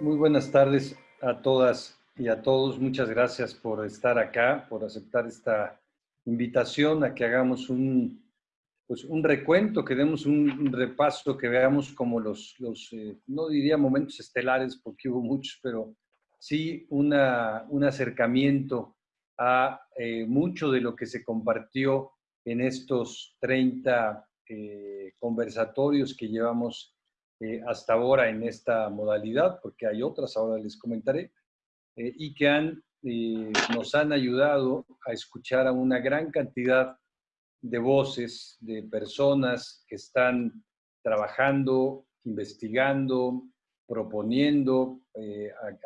Muy buenas tardes a todas y a todos. Muchas gracias por estar acá, por aceptar esta invitación a que hagamos un, pues un recuento, que demos un, repaso, que veamos como los, los eh, no diría momentos estelares porque hubo muchos, pero sí una, un acercamiento a eh, mucho de lo que se compartió en estos 30 eh, conversatorios que llevamos eh, hasta ahora en esta modalidad, porque hay otras, ahora les comentaré, eh, y que han, eh, nos han ayudado a escuchar a una gran cantidad de voces, de personas que están trabajando, investigando, proponiendo,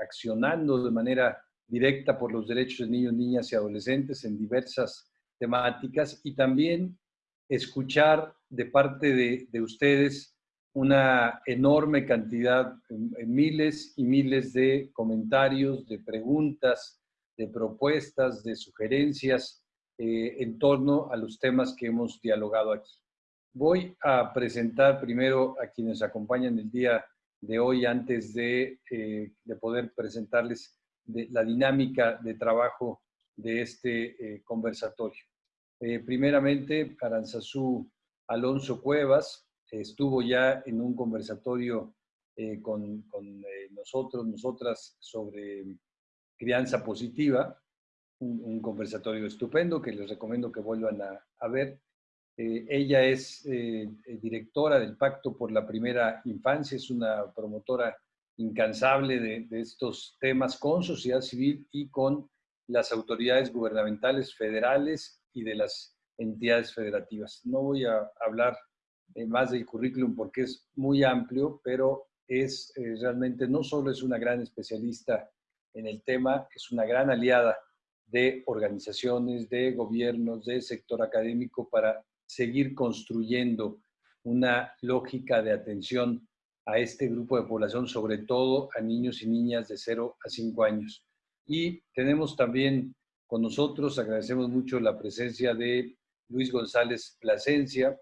accionando de manera directa por los derechos de niños, niñas y adolescentes en diversas temáticas y también escuchar de parte de, de ustedes una enorme cantidad, miles y miles de comentarios, de preguntas, de propuestas, de sugerencias eh, en torno a los temas que hemos dialogado aquí. Voy a presentar primero a quienes acompañan el día de hoy antes de, eh, poder presentarles la dinámica de trabajo de este eh, conversatorio. primeramente, Aranzazú Alonso Cuevas, estuvo ya en un conversatorio eh, con, eh, nosotros, nosotras, sobre crianza positiva, un, conversatorio estupendo que les recomiendo que vuelvan a, ver. Eh, ella es directora del Pacto por la Primera Infancia, es una promotora incansable de, de, estos temas con sociedad civil y con las autoridades gubernamentales federales y de las entidades federativas. No voy a hablar eh, más del currículum porque es muy amplio, pero es eh, realmente no solo es una gran especialista en el tema, es una gran aliada de organizaciones, de gobiernos, del sector académico para seguir construyendo una lógica de atención a este grupo de población, sobre todo a niños y niñas de 0 a 5 años. Y tenemos también con nosotros, agradecemos mucho la presencia de Luis González Plasencia,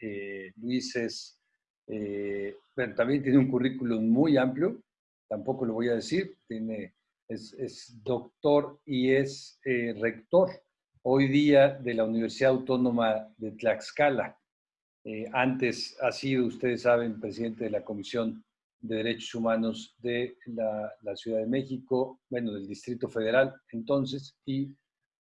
eh, Luis es, eh, también tiene un currículum muy amplio, tampoco lo voy a decir, tiene, es, doctor y es eh, rector hoy día de la Universidad Autónoma de Tlaxcala. antes ha sido, ustedes saben, presidente de la Comisión de Derechos Humanos de la, la, Ciudad de México, bueno, del Distrito Federal entonces, y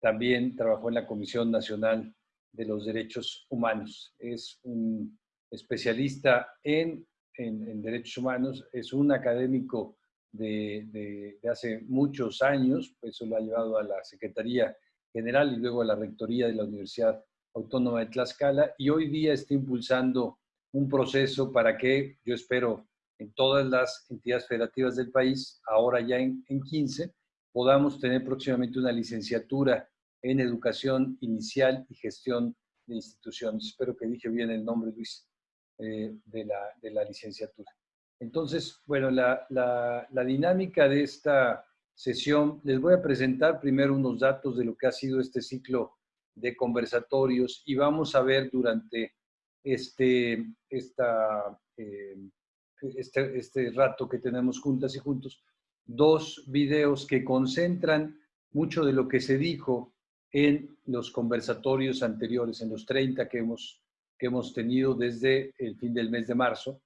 también trabajó en la Comisión Nacional de los Derechos Humanos. Es un especialista en, en, derechos humanos, es un académico de, de, hace muchos años, pues eso lo ha llevado a la Secretaría General y luego a la Rectoría de la Universidad Autónoma de Tlaxcala y hoy día está impulsando un proceso para que, yo espero, en todas las entidades federativas del país, ahora ya en, en 15, podamos tener próximamente una licenciatura en educación inicial y gestión de instituciones. Espero que dije bien el nombre, Luis, eh, de, la, de, la, licenciatura. Entonces, bueno, la, la, dinámica de esta sesión, les voy a presentar primero unos datos de lo que ha sido este ciclo de conversatorios y vamos a ver durante este, esta, eh, este, este rato que tenemos juntas y juntos, dos videos que concentran mucho de lo que se dijo en los conversatorios anteriores, en los 30 que hemos, que hemos tenido desde el fin del mes de marzo.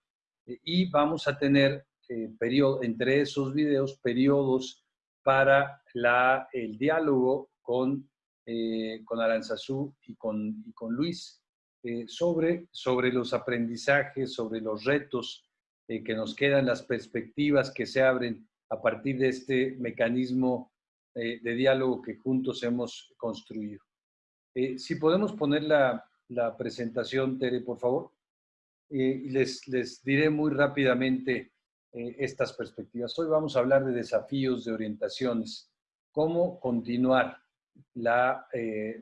Eh, y vamos a tener eh, periodo, entre esos videos periodos para la, el diálogo con, eh, con Aranzazú y con, y con Luis eh, sobre, sobre los aprendizajes, sobre los retos que nos quedan, las perspectivas que se abren a partir de este mecanismo eh, de diálogo que juntos hemos construido. Eh, si podemos poner la, la, presentación, Tere, por favor. Eh, les, les diré muy rápidamente estas perspectivas. Hoy vamos a hablar de desafíos, de orientaciones, cómo continuar la,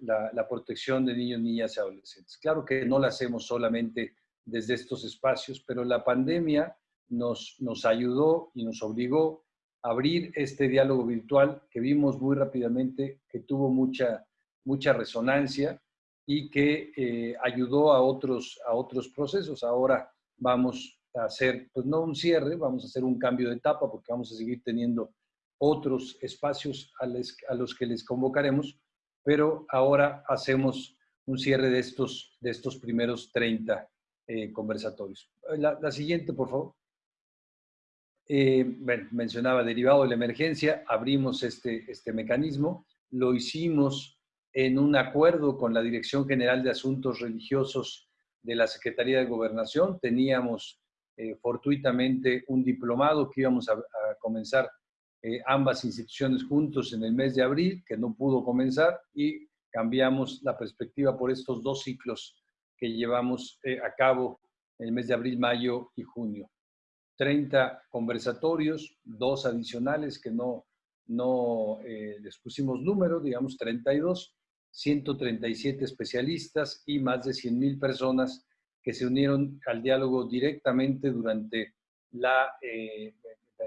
la, protección de niños, niñas y adolescentes. Claro que no la hacemos solamente desde estos espacios, pero la pandemia nos, nos ayudó y nos obligó abrir este diálogo virtual que vimos muy rápidamente que tuvo mucha, mucha resonancia y que eh, ayudó a otros, a otros procesos. Ahora vamos hacer, pues no un cierre, vamos a hacer un cambio de etapa porque vamos a seguir teniendo otros espacios a, los que les convocaremos, pero ahora hacemos un cierre de estos, de estos primeros 30 eh, conversatorios. La, siguiente, por favor. Eh, bueno, mencionaba derivado de la emergencia, abrimos este, este mecanismo, lo hicimos en un acuerdo con la Dirección General de Asuntos Religiosos de la Secretaría de Gobernación. Teníamos eh, fortuitamente un diplomado que íbamos a, comenzar eh, ambas instituciones juntos en el mes de abril, que no pudo comenzar, y cambiamos la perspectiva por estos dos ciclos que llevamos eh, a cabo en el mes de abril, mayo y junio. 30 conversatorios, dos adicionales que no, no les pusimos número, digamos 32, 137 especialistas y más de 100.000 personas que se unieron al diálogo directamente durante la, eh,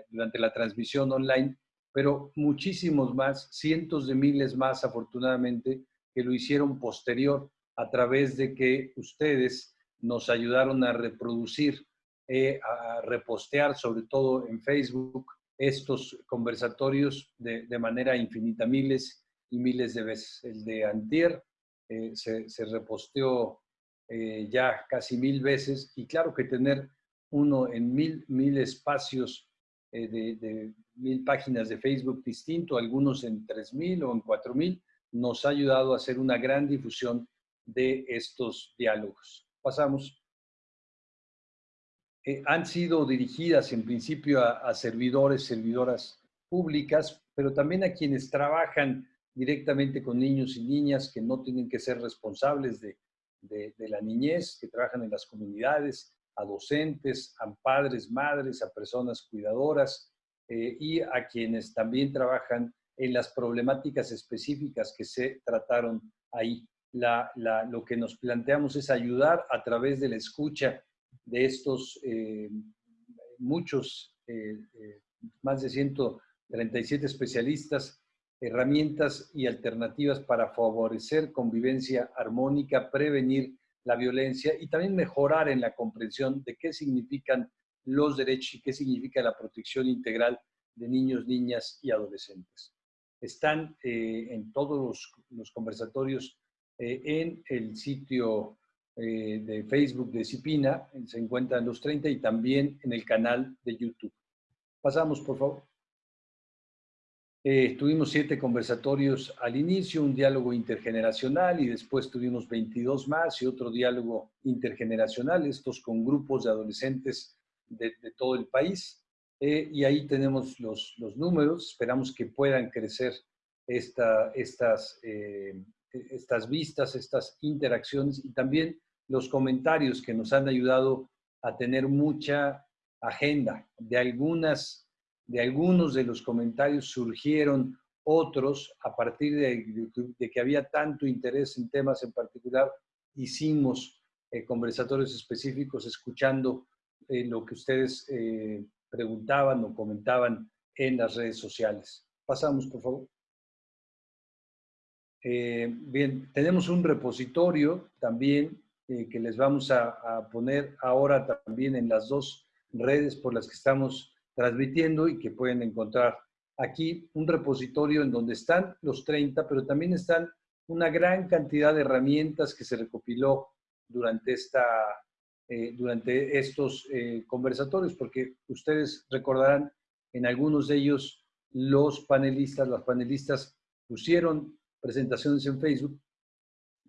durante la transmisión online, pero muchísimos más, cientos de miles más afortunadamente, que lo hicieron posterior a través de que ustedes nos ayudaron a reproducir, eh, a repostear, sobre todo en Facebook, estos conversatorios de, de manera infinita, miles y miles de veces. El de Antier eh, se, se, reposteó eh, ya casi mil veces y claro que tener uno en mil, mil espacios eh, de, mil páginas de Facebook distinto, algunos en tres mil o en cuatro mil, nos ha ayudado a hacer una gran difusión de estos diálogos. Pasamos. Han sido dirigidas en principio a, a servidores, servidoras públicas, pero también a quienes trabajan directamente con niños y niñas que no tienen que ser responsables de, la niñez, que trabajan en las comunidades, a docentes, a padres, madres, a personas cuidadoras eh, y a quienes también trabajan en las problemáticas específicas que se trataron ahí. lo que nos planteamos es ayudar a través de la escucha de estos eh, muchos, eh, más de 137 especialistas herramientas y alternativas para favorecer convivencia armónica, prevenir la violencia y también mejorar en la comprensión de qué significan los derechos y qué significa la protección integral de niños, niñas y adolescentes. Están eh, en todos los, conversatorios eh, en el sitio eh, de Facebook de Cipina, se encuentran los 30 y también en el canal de YouTube. Pasamos, por favor. Eh, tuvimos siete conversatorios al inicio, un diálogo intergeneracional y después tuvimos 22 más y otro diálogo intergeneracional, estos con grupos de adolescentes de, todo el país. Eh, y ahí tenemos los, los, números, esperamos que puedan crecer esta, estas, eh, estas vistas, estas interacciones y también los comentarios que nos han ayudado a tener mucha agenda de algunas de algunos de los comentarios surgieron otros a partir de, que había tanto interés en temas en particular. Hicimos eh, conversatorios específicos escuchando eh, lo que ustedes eh, preguntaban o comentaban en las redes sociales. Pasamos, por favor. Bien, tenemos un repositorio también que les vamos a, poner ahora también en las dos redes por las que estamos transmitiendo y que pueden encontrar aquí un repositorio en donde están los 30, pero también están una gran cantidad de herramientas que se recopiló durante, esta, eh, durante estos eh, conversatorios, porque ustedes recordarán en algunos de ellos los panelistas, las panelistas pusieron presentaciones en Facebook,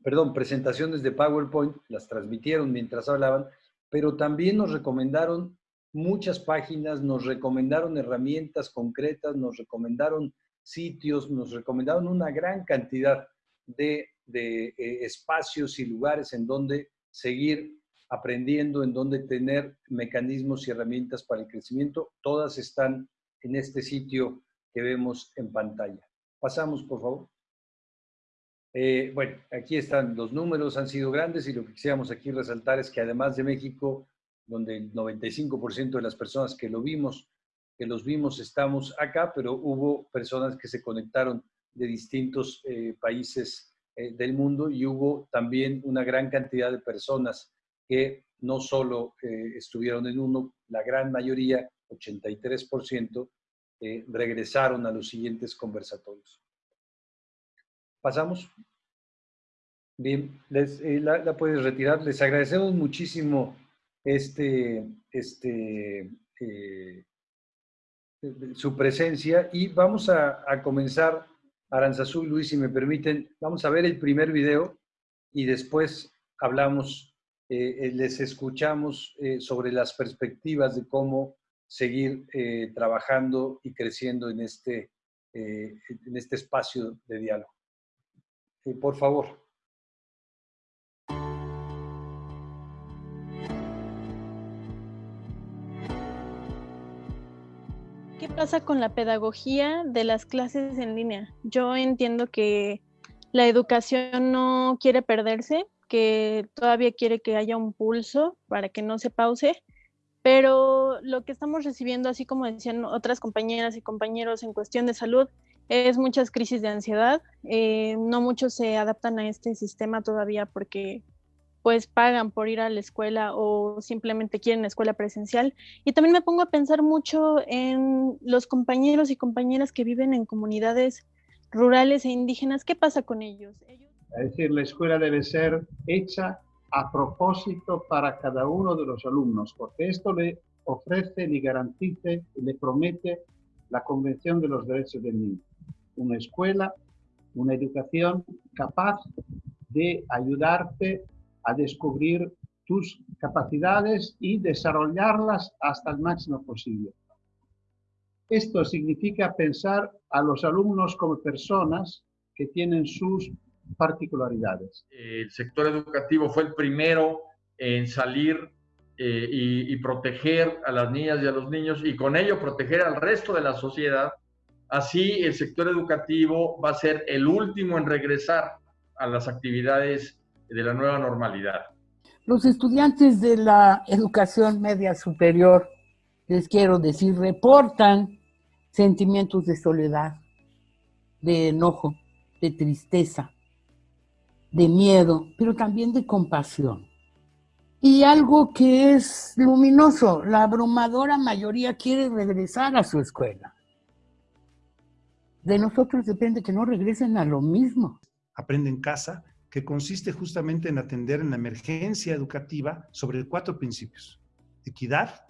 perdón, presentaciones de PowerPoint, las transmitieron mientras hablaban, pero también nos recomendaron muchas páginas, nos recomendaron herramientas concretas, nos recomendaron sitios, nos recomendaron una gran cantidad de, eh, espacios y lugares en donde seguir aprendiendo, en donde tener mecanismos y herramientas para el crecimiento. Todas están en este sitio que vemos en pantalla. Pasamos, por favor. Eh, bueno, aquí están los números, han sido grandes y lo que quisiéramos aquí resaltar es que además de México, donde el 95% de las personas que lo vimos, que los vimos, estamos acá, pero hubo personas que se conectaron de distintos eh, países eh, del mundo y hubo también una gran cantidad de personas que no solo estuvieron en uno, la gran mayoría, 83%, eh, regresaron a los siguientes conversatorios. Pasamos. Bien, eh, la, puedes retirar. Les agradecemos muchísimo este, este, su presencia y vamos a, comenzar, Aranzazú, Luis, si me permiten, vamos a ver el primer video y después hablamos eh, eh, les escuchamos eh, sobre las perspectivas de cómo seguir trabajando y creciendo en este, en este espacio de diálogo. Por favor. ¿Qué pasa con la pedagogía de las clases en línea? Yo entiendo que la educación no quiere perderse, que todavía quiere que haya un pulso para que no se pause, pero lo que estamos recibiendo, así como decían otras compañeras y compañeros en cuestión de salud, es muchas crisis de ansiedad. Eh, no muchos se adaptan a este sistema todavía porque pues pagan por ir a la escuela o simplemente quieren la escuela presencial. Y también me pongo a pensar mucho en los compañeros y compañeras que viven en comunidades rurales e indígenas. ¿Qué pasa con ellos? ellos es decir, la escuela debe ser hecha a propósito para cada uno de los alumnos, porque esto le ofrece, le garantiza y le promete la Convención de los Derechos del Niño. Una escuela, una educación capaz de ayudarte a descubrir tus capacidades y desarrollarlas hasta el máximo posible. Esto significa pensar a los alumnos como personas que tienen sus particularidades. El sector educativo fue el primero en salir eh, y, proteger a las niñas y a los niños y con ello proteger al resto de la sociedad. Así el sector educativo va a ser el último en regresar a las actividades de la nueva normalidad. Los estudiantes de la educación media superior, les quiero decir, reportan sentimientos de soledad, de enojo, de tristeza, de miedo, pero también de compasión. Y algo que es luminoso, la abrumadora mayoría quiere regresar a su escuela. De nosotros depende que no regresen a lo mismo. Aprende en casa, que consiste justamente en atender en la emergencia educativa sobre cuatro principios. Equidad,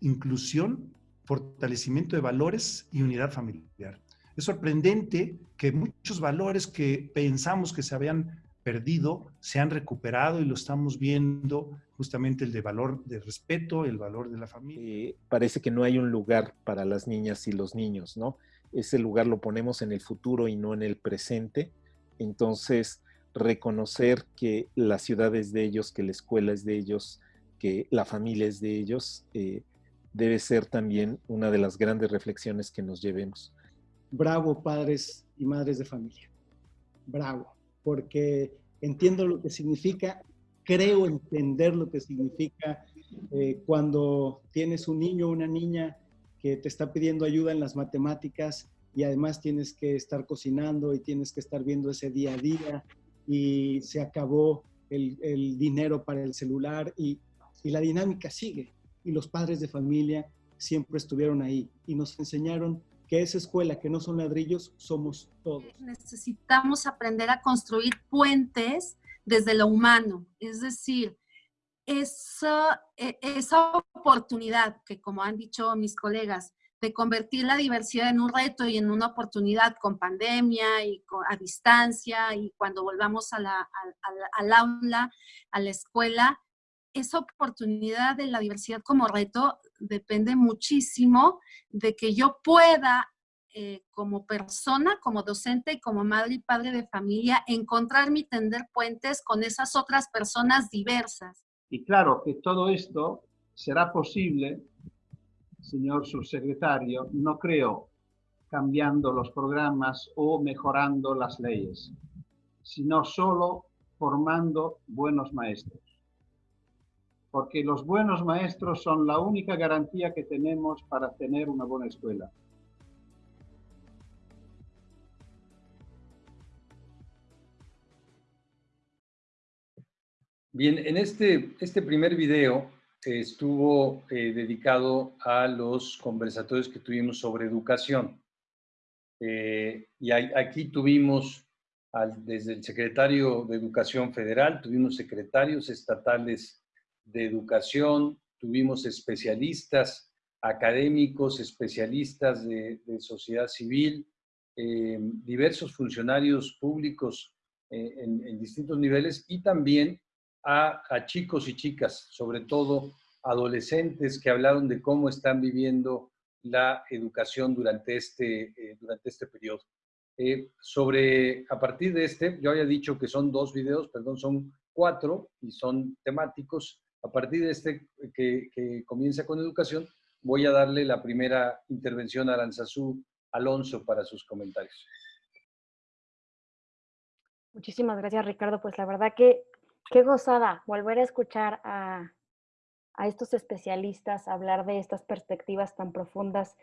inclusión, fortalecimiento de valores y unidad familiar. Es sorprendente que muchos valores que pensamos que se habían perdido se han recuperado y lo estamos viendo justamente el de valor de respeto, el valor de la familia. Eh, parece que no hay un lugar para las niñas y los niños, ¿no? Ese lugar lo ponemos en el futuro y no en el presente. Entonces, reconocer que la ciudad es de ellos, que la escuela es de ellos, que la familia es de ellos, eh, debe ser también una de las grandes reflexiones que nos llevemos. Bravo, padres y madres de familia. Bravo porque entiendo lo que significa, creo entender lo que significa eh, cuando tienes un niño o una niña que te está pidiendo ayuda en las matemáticas y además tienes que estar cocinando y tienes que estar viendo ese día a día y se acabó el, dinero para el celular y, y la dinámica sigue. Y los padres de familia siempre estuvieron ahí y nos enseñaron que esa escuela que no son ladrillos somos todos. Necesitamos aprender a construir puentes desde lo humano, es decir, esa, e, esa oportunidad que, como han dicho mis colegas, de convertir la diversidad en un reto y en una oportunidad con pandemia y a distancia y cuando volvamos a la, al aula, a la escuela, esa oportunidad de la diversidad como reto depende muchísimo de que yo pueda, eh, como persona, como docente y como madre y padre de familia, encontrarme y tender puentes con esas otras personas diversas. Y claro que todo esto será posible, señor subsecretario, no creo cambiando los programas o mejorando las leyes, sino solo formando buenos maestros porque los buenos maestros son la única garantía que tenemos para tener una buena escuela. Bien, en este, este primer video estuvo eh, dedicado a los conversatorios que tuvimos sobre educación. Eh, y aquí tuvimos desde el secretario de Educación Federal, tuvimos secretarios estatales de educación, tuvimos especialistas académicos, especialistas de, sociedad civil, eh, diversos funcionarios públicos en, en, distintos niveles y también a, chicos y chicas, sobre todo adolescentes que hablaron de cómo están viviendo la educación durante este, eh, durante este periodo. Eh, sobre, a partir de este, yo había dicho que son dos videos, perdón, son cuatro y son temáticos. A partir de este que, que comienza con educación, voy a darle la primera intervención a Aranzazú Alonso para sus comentarios. Muchísimas gracias, Ricardo. Pues la verdad que Qué gozada volver a escuchar a, estos especialistas hablar de estas perspectivas tan profundas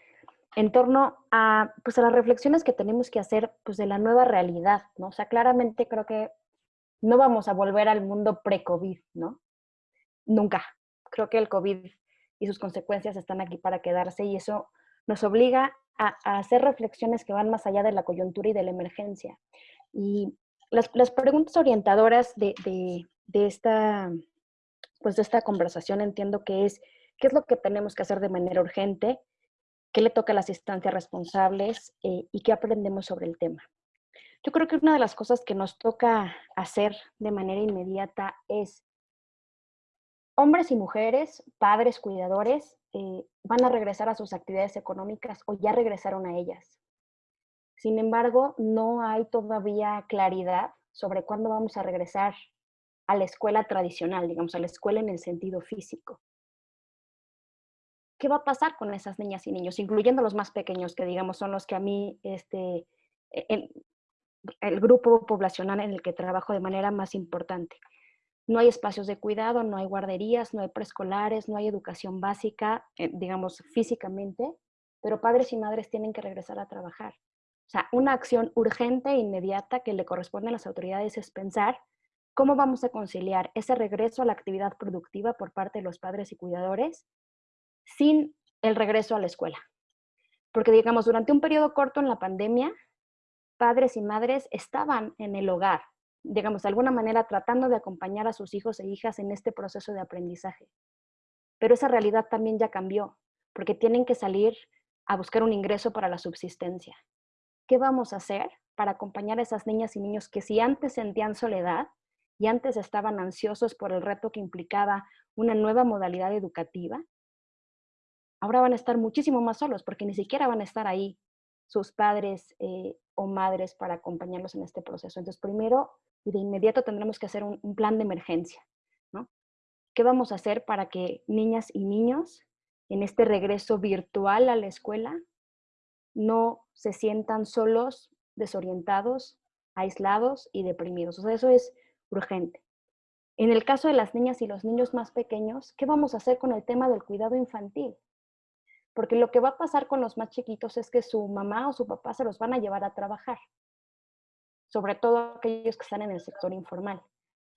en torno a, pues, a las reflexiones que tenemos que hacer pues, de la nueva realidad, ¿no? O sea, claramente creo que no vamos a volver al mundo pre-COVID, ¿no? Nunca. Creo que el COVID y sus consecuencias están aquí para quedarse y eso nos obliga a, hacer reflexiones que van más allá de la coyuntura y de la emergencia. Y las, preguntas orientadoras de esta, pues de esta conversación entiendo que es qué es lo que tenemos que hacer de manera urgente, qué le toca a las instancias responsables eh, y qué aprendemos sobre el tema. Yo creo que una de las cosas que nos toca hacer de manera inmediata es hombres y mujeres, padres, cuidadores, eh, van a regresar a sus actividades económicas o ya regresaron a ellas. Sin embargo, no hay todavía claridad sobre cuándo vamos a regresar a la escuela tradicional, digamos, a la escuela en el sentido físico. ¿Qué va a pasar con esas niñas y niños, incluyendo los más pequeños, que digamos son los que a mí, este, el, el grupo poblacional en el que trabajo de manera más importante? No hay espacios de cuidado, no hay guarderías, no hay preescolares, no hay educación básica, eh, digamos, físicamente, pero padres y madres tienen que regresar a trabajar. O sea, una acción urgente e inmediata que le corresponde a las autoridades es pensar ¿Cómo vamos a conciliar ese regreso a la actividad productiva por parte de los padres y cuidadores sin el regreso a la escuela? Porque, digamos, durante un periodo corto en la pandemia, padres y madres estaban en el hogar, digamos, de alguna manera tratando de acompañar a sus hijos e hijas en este proceso de aprendizaje. Pero esa realidad también ya cambió, porque tienen que salir a buscar un ingreso para la subsistencia. ¿Qué vamos a hacer para acompañar a esas niñas y niños que si antes sentían soledad, y antes estaban ansiosos por el reto que implicaba una nueva modalidad educativa, ahora van a estar muchísimo más solos porque ni siquiera van a estar ahí sus padres eh, o madres para acompañarlos en este proceso. Entonces, primero y de inmediato tendremos que hacer un, un plan de emergencia. ¿no? ¿Qué vamos a hacer para que niñas y niños en este regreso virtual a la escuela no se sientan solos, desorientados, aislados y deprimidos? O sea, eso es urgente. En el caso de las niñas y los niños más pequeños, ¿qué vamos a hacer con el tema del cuidado infantil? Porque lo que va a pasar con los más chiquitos es que su mamá o su papá se los van a llevar a trabajar, sobre todo aquellos que están en el sector informal.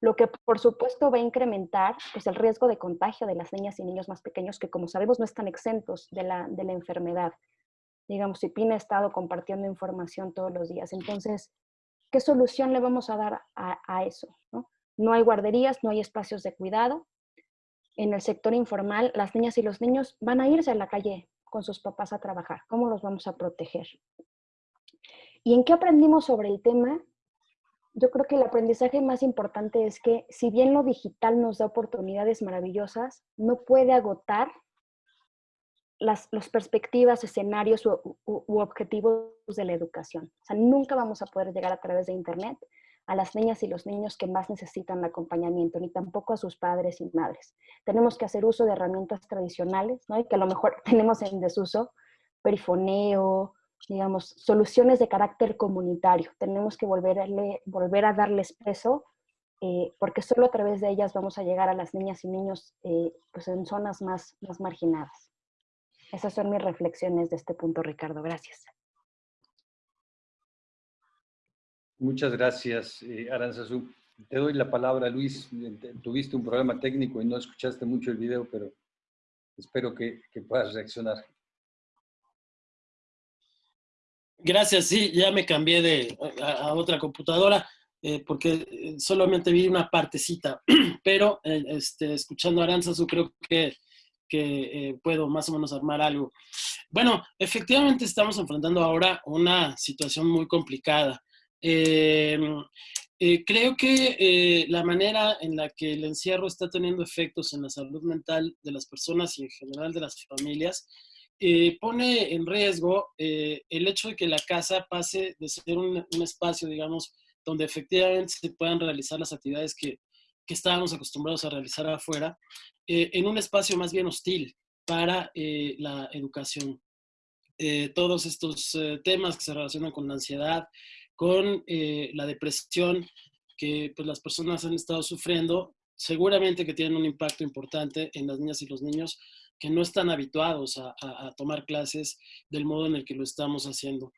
Lo que por supuesto va a incrementar pues, el riesgo de contagio de las niñas y niños más pequeños que como sabemos no están exentos de la, de la enfermedad. Digamos, si PIN ha estado compartiendo información todos los días. Entonces, ¿Qué solución le vamos a dar a, eso? ¿no? no hay guarderías, no hay espacios de cuidado. En el sector informal, las niñas y los niños van a irse a la calle con sus papás a trabajar. ¿Cómo los vamos a proteger? ¿Y en qué aprendimos sobre el tema? Yo creo que el aprendizaje más importante es que si bien lo digital nos da oportunidades maravillosas, no puede agotar las, perspectivas, escenarios u, objetivos de la educación. O sea, nunca vamos a poder llegar a través de Internet a las niñas y los niños que más necesitan acompañamiento, ni tampoco a sus padres y madres. Tenemos que hacer uso de herramientas tradicionales, ¿no? Y que a lo mejor tenemos en desuso, perifoneo, digamos, soluciones de carácter comunitario. Tenemos que volver a, volver a darles peso, eh, porque solo a través de ellas vamos a llegar a las niñas y niños eh, pues en zonas más, más marginadas. Esas son mis reflexiones de este punto, Ricardo. Gracias. Muchas gracias, eh, Aranzazú. Te doy la palabra, Luis. Tuviste un problema técnico y no escuchaste mucho el video, pero espero que, puedas reaccionar. Gracias, sí, ya me cambié de, a, otra computadora eh, porque eh, solamente vi una partecita, pero eh, este, escuchando a Aranzazu creo que, que puedo más o menos armar algo. Bueno, efectivamente estamos enfrentando ahora una situación muy complicada. Eh, creo que eh, la manera en la que el encierro está teniendo efectos en la salud mental de las personas y en general de las familias eh, pone en riesgo el hecho de que la casa pase de ser un, espacio, digamos, donde efectivamente se puedan realizar las actividades que, que estábamos acostumbrados a realizar afuera, en un espacio más bien hostil para la educación. todos estos temas que se relacionan con la ansiedad, con eh, la depresión que pues, las personas han estado sufriendo, seguramente que tienen un impacto importante en las niñas y los niños que no están habituados a, tomar clases del modo en el que lo estamos haciendo.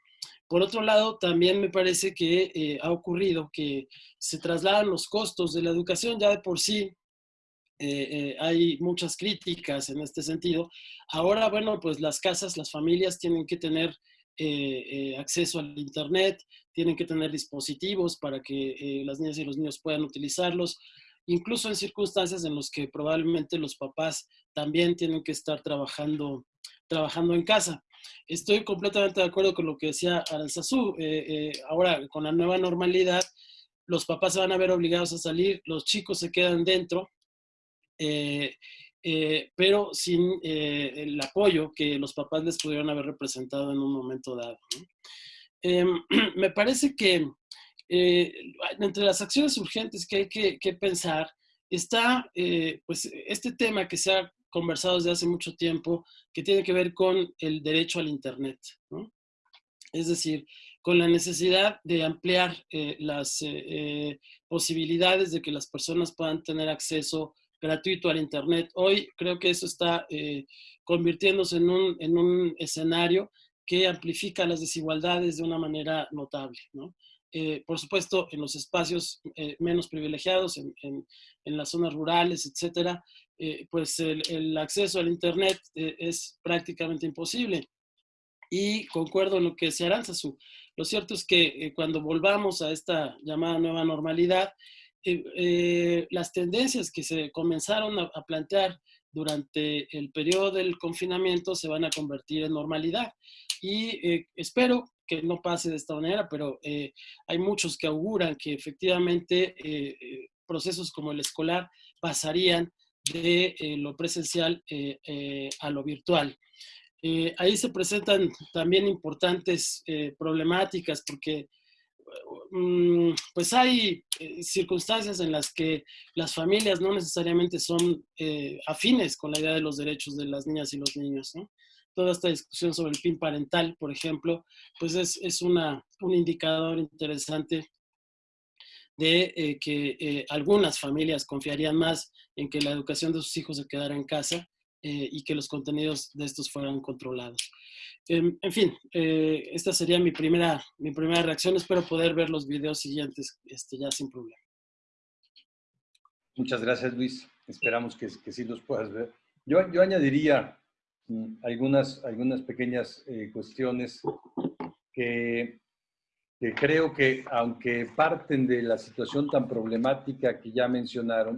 Por otro lado, también me parece que eh, ha ocurrido que se trasladan los costos de la educación ya de por sí. Eh, hay muchas críticas en este sentido. Ahora, bueno, pues las casas, las familias tienen que tener acceso al Internet, tienen que tener dispositivos para que eh, las niñas y los niños puedan utilizarlos, incluso en circunstancias en las que probablemente los papás también tienen que estar trabajando, trabajando en casa. Estoy completamente de acuerdo con lo que decía Aranzazú. Eh, eh, ahora, con la nueva normalidad, los papás se van a ver obligados a salir, los chicos se quedan dentro, pero sin el apoyo que los papás les pudieron haber representado en un momento dado. Em, me parece que eh, entre las acciones urgentes que hay que, pensar está eh, pues este tema que se ha conversado desde hace mucho tiempo, que tiene que ver con el derecho al Internet. Es decir, con la necesidad de ampliar eh, las posibilidades de que las personas puedan tener acceso gratuito al Internet. Hoy creo que eso está convirtiéndose en un, en un escenario que amplifica las desigualdades de una manera notable. Eh, por supuesto, en los espacios eh, menos privilegiados, en, las zonas rurales, etcétera, eh, pues el, acceso al Internet es prácticamente imposible. Y concuerdo en lo que decía Aranzazu. Lo cierto es que cuando volvamos a esta llamada nueva normalidad, las tendencias que se comenzaron a plantear durante el periodo del confinamiento se van a convertir en normalidad. Y eh, espero que no pase de esta manera, pero eh, hay muchos que auguran que efectivamente eh, procesos como el escolar pasarían de lo presencial a lo virtual. ahí se presentan también importantes problemáticas porque mm, pues hay circunstancias en las que las familias no necesariamente son afines con la idea de los derechos de las niñas y los niños. toda esta discusión sobre el PIN parental, por ejemplo, pues es, es una, un indicador interesante de eh, que eh, algunas familias confiarían más en que la educación de sus hijos se quedara en casa eh, y que los contenidos de estos fueran controlados. Em, en fin, esta sería mi primera, mi primera reacción. Espero poder ver los videos siguientes este, ya sin problema. Muchas gracias, Luis. Esperamos que, que sí los puedas ver. Yo, yo añadiría Mm, algunas, algunas pequeñas eh, cuestiones que, que, creo que, aunque parten de la situación tan problemática que ya mencionaron,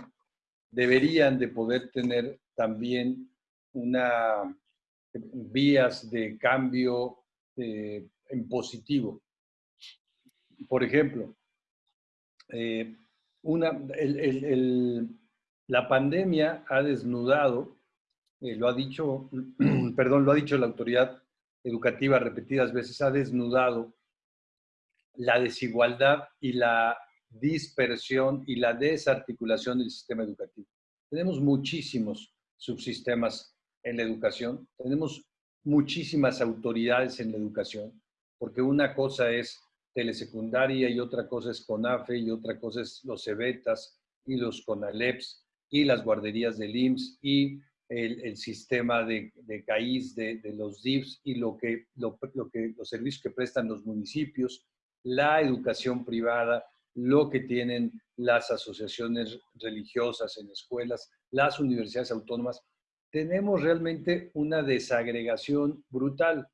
deberían de poder tener también una vías de cambio eh, en positivo. Por ejemplo, eh, una, la pandemia ha desnudado eh, lo ha dicho, perdón, lo ha dicho la autoridad educativa repetidas veces, ha desnudado la desigualdad y la dispersión y la desarticulación del sistema educativo. Tenemos muchísimos subsistemas en la educación, tenemos muchísimas autoridades en la educación, porque una cosa es telesecundaria y otra cosa es CONAFE y otra cosa es los CEBETAS y los CONALEPS y las guarderías del IMSS y el, sistema de, de CAIS, de, los DIFs y lo que, lo, que, los servicios que prestan los municipios, la educación privada, lo que tienen las asociaciones religiosas en escuelas, las universidades autónomas. Tenemos realmente una desagregación brutal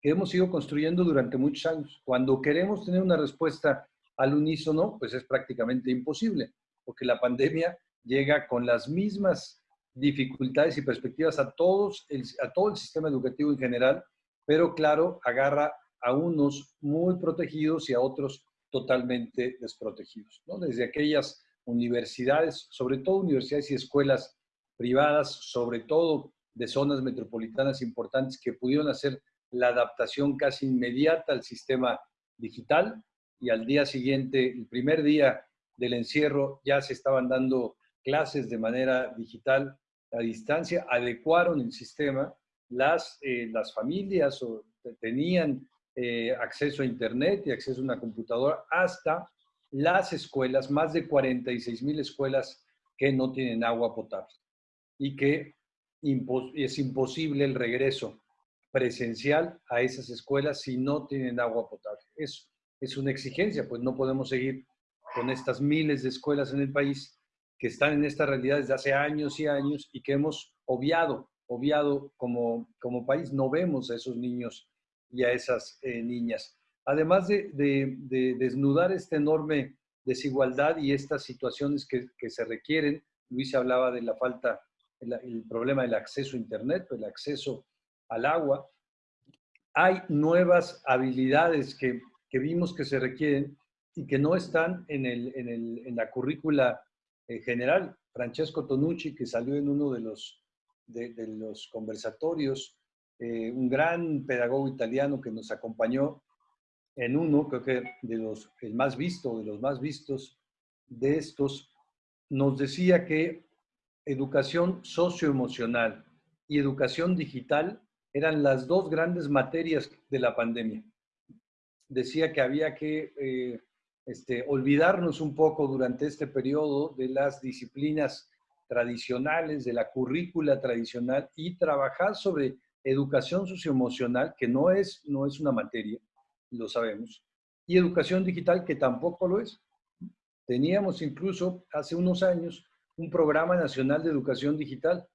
que hemos ido construyendo durante muchos años. Cuando queremos tener una respuesta al unísono, pues es prácticamente imposible, porque la pandemia llega con las mismas dificultades y perspectivas a, todos a todo el sistema educativo en general, pero claro, agarra a unos muy protegidos y a otros totalmente desprotegidos. ¿no? Desde aquellas universidades, sobre todo universidades y escuelas privadas, sobre todo de zonas metropolitanas importantes que pudieron hacer la adaptación casi inmediata al sistema digital y al día siguiente, el primer día del encierro, ya se estaban dando clases de manera digital a distancia, adecuaron el sistema, las, eh, las familias tenían eh, acceso a Internet y acceso a una computadora, hasta las escuelas, más de 46 mil escuelas que no tienen agua potable y que es imposible el regreso presencial a esas escuelas si no tienen agua potable. Eso es una exigencia, pues no podemos seguir con estas miles de escuelas en el país que están en esta realidad desde hace años y años y que hemos obviado, obviado como, como país. No vemos a esos niños y a esas eh, niñas. Además de, desnudar esta enorme desigualdad y estas situaciones que, se requieren, Luis hablaba de la falta, el, problema del acceso a Internet, el acceso al agua. Hay nuevas habilidades que, vimos que se requieren y que no están en, el, en la currícula en general, Francesco Tonucci, que salió en uno de los, de, los conversatorios, eh, un gran pedagogo italiano que nos acompañó en uno, creo que de los, el más visto, de los más vistos de estos, nos decía que educación socioemocional y educación digital eran las dos grandes materias de la pandemia. Decía que había que eh, este, olvidarnos un poco durante este periodo de las disciplinas tradicionales, de la currícula tradicional y trabajar sobre educación socioemocional, que no es, no es una materia, lo sabemos, y educación digital, que tampoco lo es. Teníamos incluso hace unos años un programa nacional de educación digital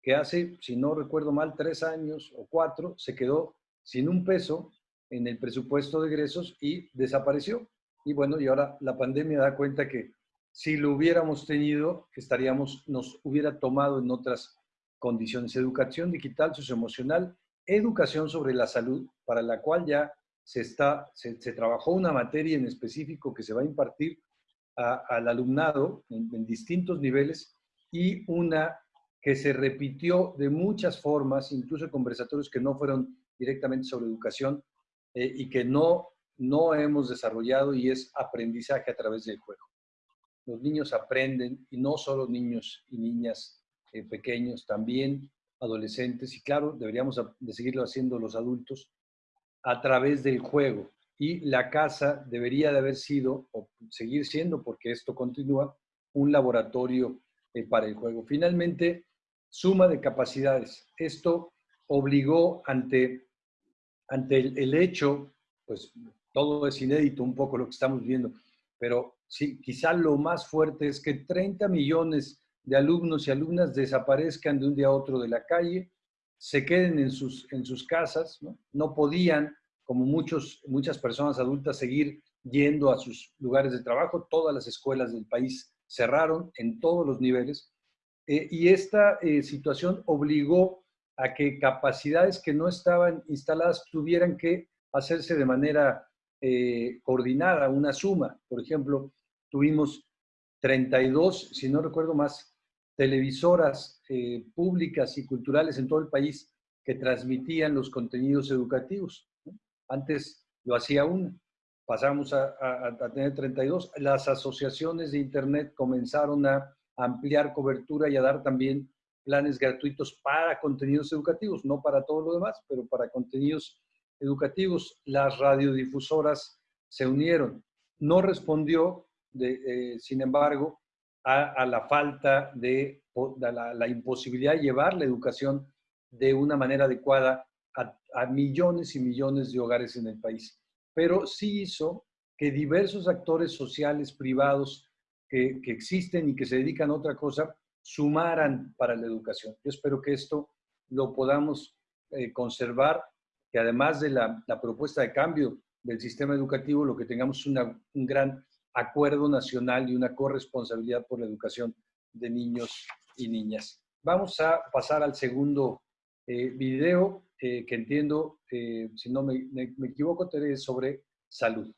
que hace, si no recuerdo mal, tres años o cuatro, se quedó sin un peso en el presupuesto de egresos y desapareció. Y bueno, y ahora la pandemia da cuenta que si lo hubiéramos tenido, estaríamos, nos hubiera tomado en otras condiciones. Educación digital, socioemocional, educación sobre la salud, para la cual ya se, está, se, trabajó una materia en específico que se va a impartir al alumnado en, distintos niveles y una que se repitió de muchas formas, incluso conversatorios que no fueron directamente sobre educación eh, y que no no hemos desarrollado y es aprendizaje a través del juego. Los niños aprenden, y no solo niños y niñas eh, pequeños, también adolescentes, y claro, deberíamos de seguirlo haciendo los adultos, a través del juego. Y la casa debería de haber sido, o seguir siendo, porque esto continúa, un laboratorio eh, para el juego. Finalmente, suma de capacidades. Esto obligó ante, ante el, el hecho, pues todo es inédito un poco lo que estamos viendo, pero sí, quizá lo más fuerte es que 30 millones de alumnos y alumnas desaparezcan de un día a otro de la calle, se queden en sus, en sus casas, ¿no? podían, como muchos, muchas personas adultas, seguir yendo a sus lugares de trabajo, todas las escuelas del país cerraron en todos los niveles, eh, y esta eh, situación obligó a que capacidades que no estaban instaladas tuvieran que hacerse de manera eh, coordinada, una suma. Por ejemplo, tuvimos 32, si no recuerdo más, televisoras eh, públicas y culturales en todo el país que transmitían los contenidos educativos. Antes lo hacía una, pasamos a, a, tener 32. Las asociaciones de Internet comenzaron a ampliar cobertura y a dar también planes gratuitos para contenidos educativos, no para todo lo demás, pero para contenidos educativos, las radiodifusoras se unieron. No respondió, de, eh, sin embargo, a, la falta de, la, imposibilidad de llevar la educación de una manera adecuada a, millones y millones de hogares en el país. Pero sí hizo que diversos actores sociales privados que, existen y que se dedican a otra cosa sumaran para la educación. Yo espero que esto lo podamos eh, conservar, que además de la, propuesta de cambio del sistema educativo, lo que tengamos un gran acuerdo nacional y una corresponsabilidad por la educación de niños y niñas. Vamos a pasar al segundo eh, video eh, que entiendo, eh, si no me, equivoco, es sobre salud.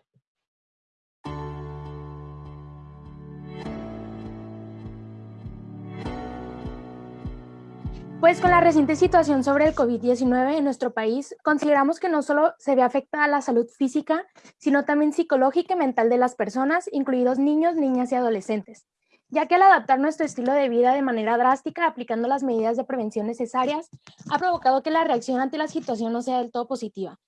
Pues con la reciente situación sobre el COVID-19 en nuestro país, consideramos que no solo se ve afectada la salud física, sino también psicológica y mental de las personas, incluidos niños, niñas y adolescentes, ya que al adaptar nuestro estilo de vida de manera drástica, aplicando las medidas de prevención necesarias, ha provocado que la reacción ante la situación no sea del todo positiva.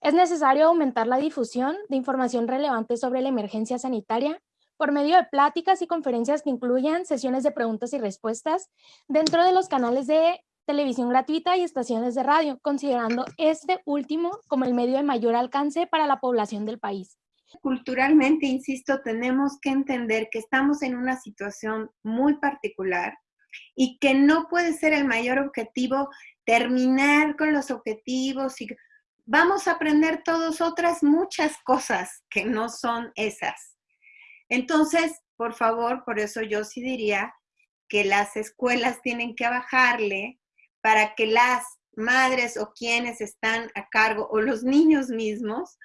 Es necesario aumentar la difusión de información relevante sobre la emergencia sanitaria, por medio de pláticas y conferencias que incluyan sesiones de preguntas y respuestas dentro de los canales de televisión gratuita y estaciones de radio, considerando este último como el medio de mayor alcance para la población del país. Culturalmente, insisto, tenemos que entender que estamos en una situación muy particular y que no puede ser el mayor objetivo terminar con los objetivos y vamos a aprender todos otras muchas cosas que no son esas. Entonces, por favor, por eso yo sí diría que las escuelas tienen que bajarle para que las madres o quienes están a cargo o los niños mismos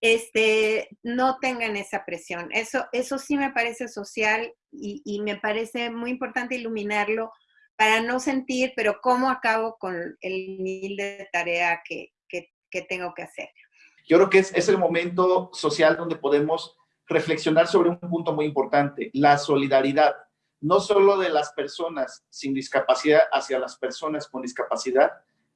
este, no tengan esa presión. Eso, eso sí me parece social y, me parece muy importante iluminarlo para no sentir, pero cómo acabo con el mil de tarea que, que, que tengo que hacer. Yo creo que es, es el momento social donde podemos reflexionar sobre un punto muy importante, la solidaridad, no solo de las personas sin discapacidad hacia las personas con discapacidad,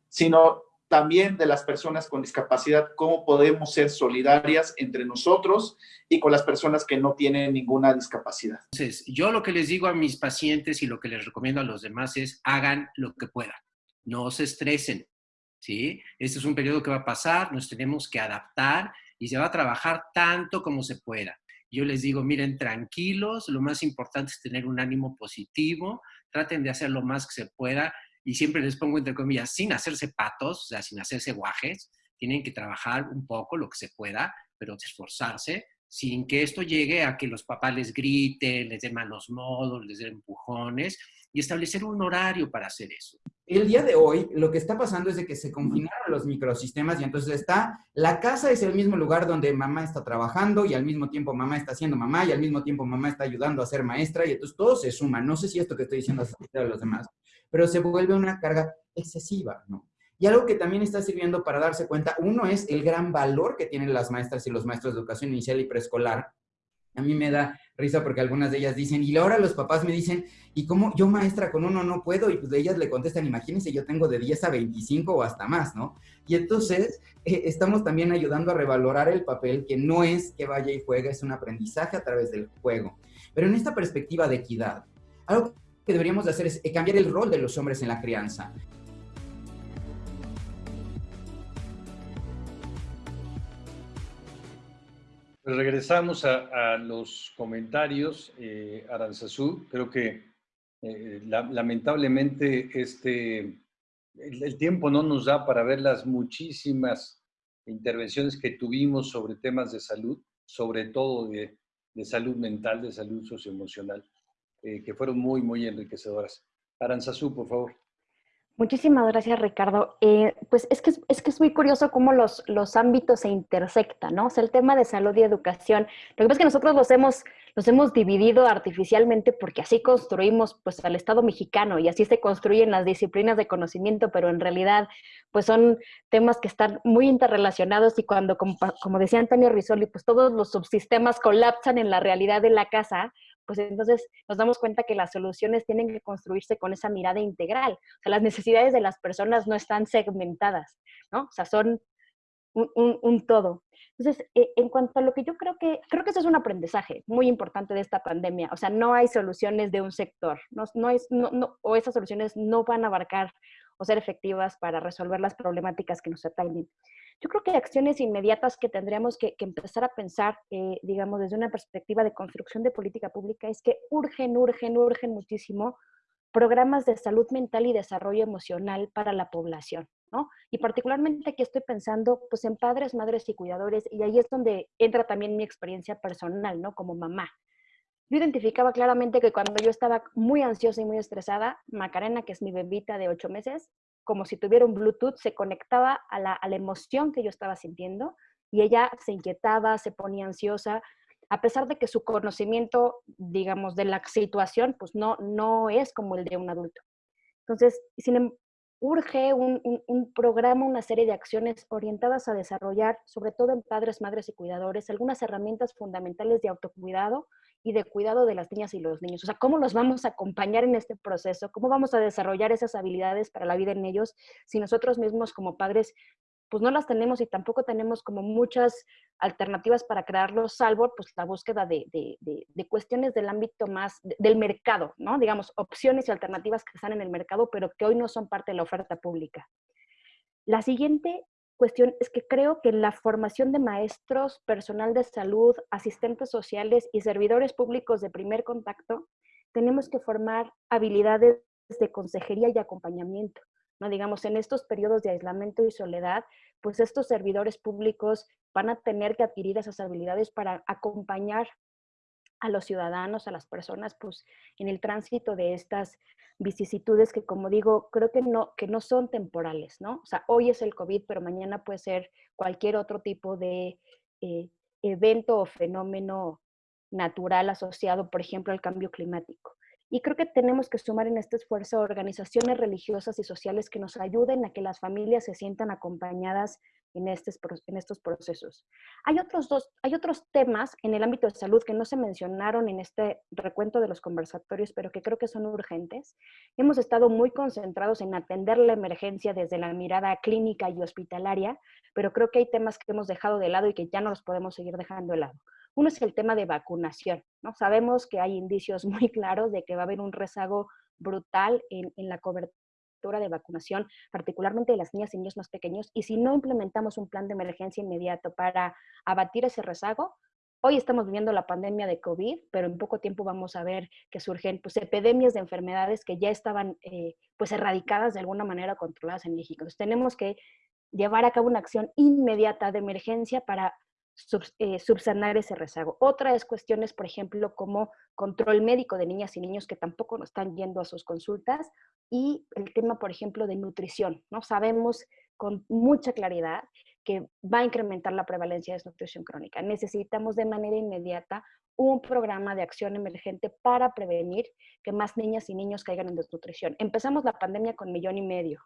sino también de las personas con discapacidad, cómo podemos ser solidarias entre nosotros y con las personas que no tienen ninguna discapacidad. Entonces, yo lo que les digo a mis pacientes y lo que les recomiendo a los demás es hagan lo que puedan, no se estresen, ¿sí? Este es un periodo que va a pasar, nos tenemos que adaptar y se va a trabajar tanto como se pueda. Yo les digo, miren, tranquilos, lo más importante es tener un ánimo positivo, traten de hacer lo más que se pueda y siempre les pongo entre comillas, sin hacerse patos, o sea, sin hacerse guajes, tienen que trabajar un poco lo que se pueda, pero esforzarse sin que esto llegue a que los papás les griten, les den malos modos, les den empujones y establecer un horario para hacer eso. El día de hoy lo que está pasando es de que se confinaron los microsistemas y entonces está, la casa es el mismo lugar donde mamá está trabajando y al mismo tiempo mamá está siendo mamá y al mismo tiempo mamá está ayudando a ser maestra y entonces todo se suma. No sé si esto que estoy diciendo es a los demás, pero se vuelve una carga excesiva, ¿no? Y algo que también está sirviendo para darse cuenta, uno es el gran valor que tienen las maestras y los maestros de educación inicial y preescolar. A mí me da risa porque algunas de ellas dicen, y ahora los papás me dicen, ¿y cómo yo maestra con uno no puedo? Y pues ellas le contestan, imagínense, yo tengo de 10 a 25 o hasta más, ¿no? Y entonces eh, estamos también ayudando a revalorar el papel, que no es que vaya y juegue, es un aprendizaje a través del juego. Pero en esta perspectiva de equidad, algo que deberíamos de hacer es eh, cambiar el rol de los hombres en la crianza. Regresamos a, los comentarios, eh, Aranzazú. Creo que eh, la, lamentablemente este, el, tiempo no nos da para ver las muchísimas intervenciones que tuvimos sobre temas de salud, sobre todo de, de salud mental, de salud socioemocional, eh, que fueron muy, muy enriquecedoras. Aranzazú, por favor. Muchísimas gracias, Ricardo. Eh, pues es que, es que es muy curioso cómo los, los ámbitos se intersectan, ¿no? O sea, el tema de salud y educación, lo que pasa es que nosotros los hemos, los hemos dividido artificialmente porque así construimos pues al Estado mexicano y así se construyen las disciplinas de conocimiento, pero en realidad pues son temas que están muy interrelacionados y cuando, como, como decía Antonio Risoli, pues todos los subsistemas colapsan en la realidad de la casa, pues entonces nos damos cuenta que las soluciones tienen que construirse con esa mirada integral. O sea, las necesidades de las personas no están segmentadas, ¿no? O sea, son un, todo. Entonces, eh, en cuanto a lo que yo creo que, creo que eso es un aprendizaje muy importante de esta pandemia. O sea, no hay soluciones de un sector, no, no es, no, no, o esas soluciones no van a abarcar o ser efectivas para resolver las problemáticas que nos atañen. Yo creo que acciones inmediatas que tendríamos que, empezar a pensar, eh, digamos, desde una perspectiva de construcción de política pública es que urgen, urgen, urgen muchísimo programas de salud mental y desarrollo emocional para la población, ¿no? Y particularmente aquí estoy pensando pues en padres, madres y cuidadores y ahí es donde entra también mi experiencia personal, ¿no? Como mamá. Yo identificaba claramente que cuando yo estaba muy ansiosa y muy estresada, Macarena, que es mi bebita de ocho meses, como si tuviera un Bluetooth, se conectaba a la, a la emoción que yo estaba sintiendo y ella se inquietaba, se ponía ansiosa, a pesar de que su conocimiento, digamos, de la situación, pues no, no es como el de un adulto. Entonces, sin, em, urge un, un, programa, una serie de acciones orientadas a desarrollar, sobre todo en padres, madres y cuidadores, algunas herramientas fundamentales de autocuidado y de cuidado de las niñas y los niños. O sea, cómo los vamos a acompañar en este proceso, cómo vamos a desarrollar esas habilidades para la vida en ellos si nosotros mismos como padres pues no las tenemos y tampoco tenemos como muchas alternativas para crearlos, salvo pues la búsqueda de, de, cuestiones del ámbito más del mercado, ¿no? Digamos, opciones y alternativas que están en el mercado, pero que hoy no son parte de la oferta pública. La siguiente cuestión es que creo que la formación de maestros, personal de salud, asistentes sociales y servidores públicos de primer contacto, tenemos que formar habilidades de consejería y acompañamiento. ¿No? Digamos, en estos periodos de aislamiento y soledad, pues estos servidores públicos van a tener que adquirir esas habilidades para acompañar a los ciudadanos, a las personas, pues en el tránsito de estas vicisitudes que, como digo, creo que no, que no son temporales, ¿no? O sea, hoy es el COVID, pero mañana puede ser cualquier otro tipo de eh, evento o fenómeno natural asociado, por ejemplo, al cambio climático. Y creo que tenemos que sumar en este esfuerzo organizaciones religiosas y sociales que nos ayuden a que las familias se sientan acompañadas en, en estos procesos. Hay otros, dos, hay otros temas en el ámbito de salud que no se mencionaron en este recuento de los conversatorios, pero que creo que son urgentes. Hemos estado muy concentrados en atender la emergencia desde la mirada clínica y hospitalaria, pero creo que hay temas que hemos dejado de lado y que ya no los podemos seguir dejando de lado. Uno es el tema de vacunación, ¿no? Sabemos que hay indicios muy claros de que va a haber un rezago brutal en, la cobertura de vacunación, particularmente de las niñas y niños más pequeños, y si no implementamos un plan de emergencia inmediato para abatir ese rezago, Hoy estamos viviendo la pandemia de COVID, pero en poco tiempo vamos a ver que surgen pues, epidemias de enfermedades que ya estaban eh, pues, erradicadas de alguna manera controladas en México. Entonces tenemos que llevar a cabo una acción inmediata de emergencia para eh, subsanar ese rezago. Otra es cuestiones, por ejemplo, como control médico de niñas y niños que tampoco no están yendo a sus consultas y el tema, por ejemplo, de nutrición. ¿no? Sabemos con mucha claridad que va a incrementar la prevalencia de desnutrición crónica. Necesitamos de manera inmediata un programa de acción emergente para prevenir que más niñas y niños caigan en desnutrición. Empezamos la pandemia con millón y medio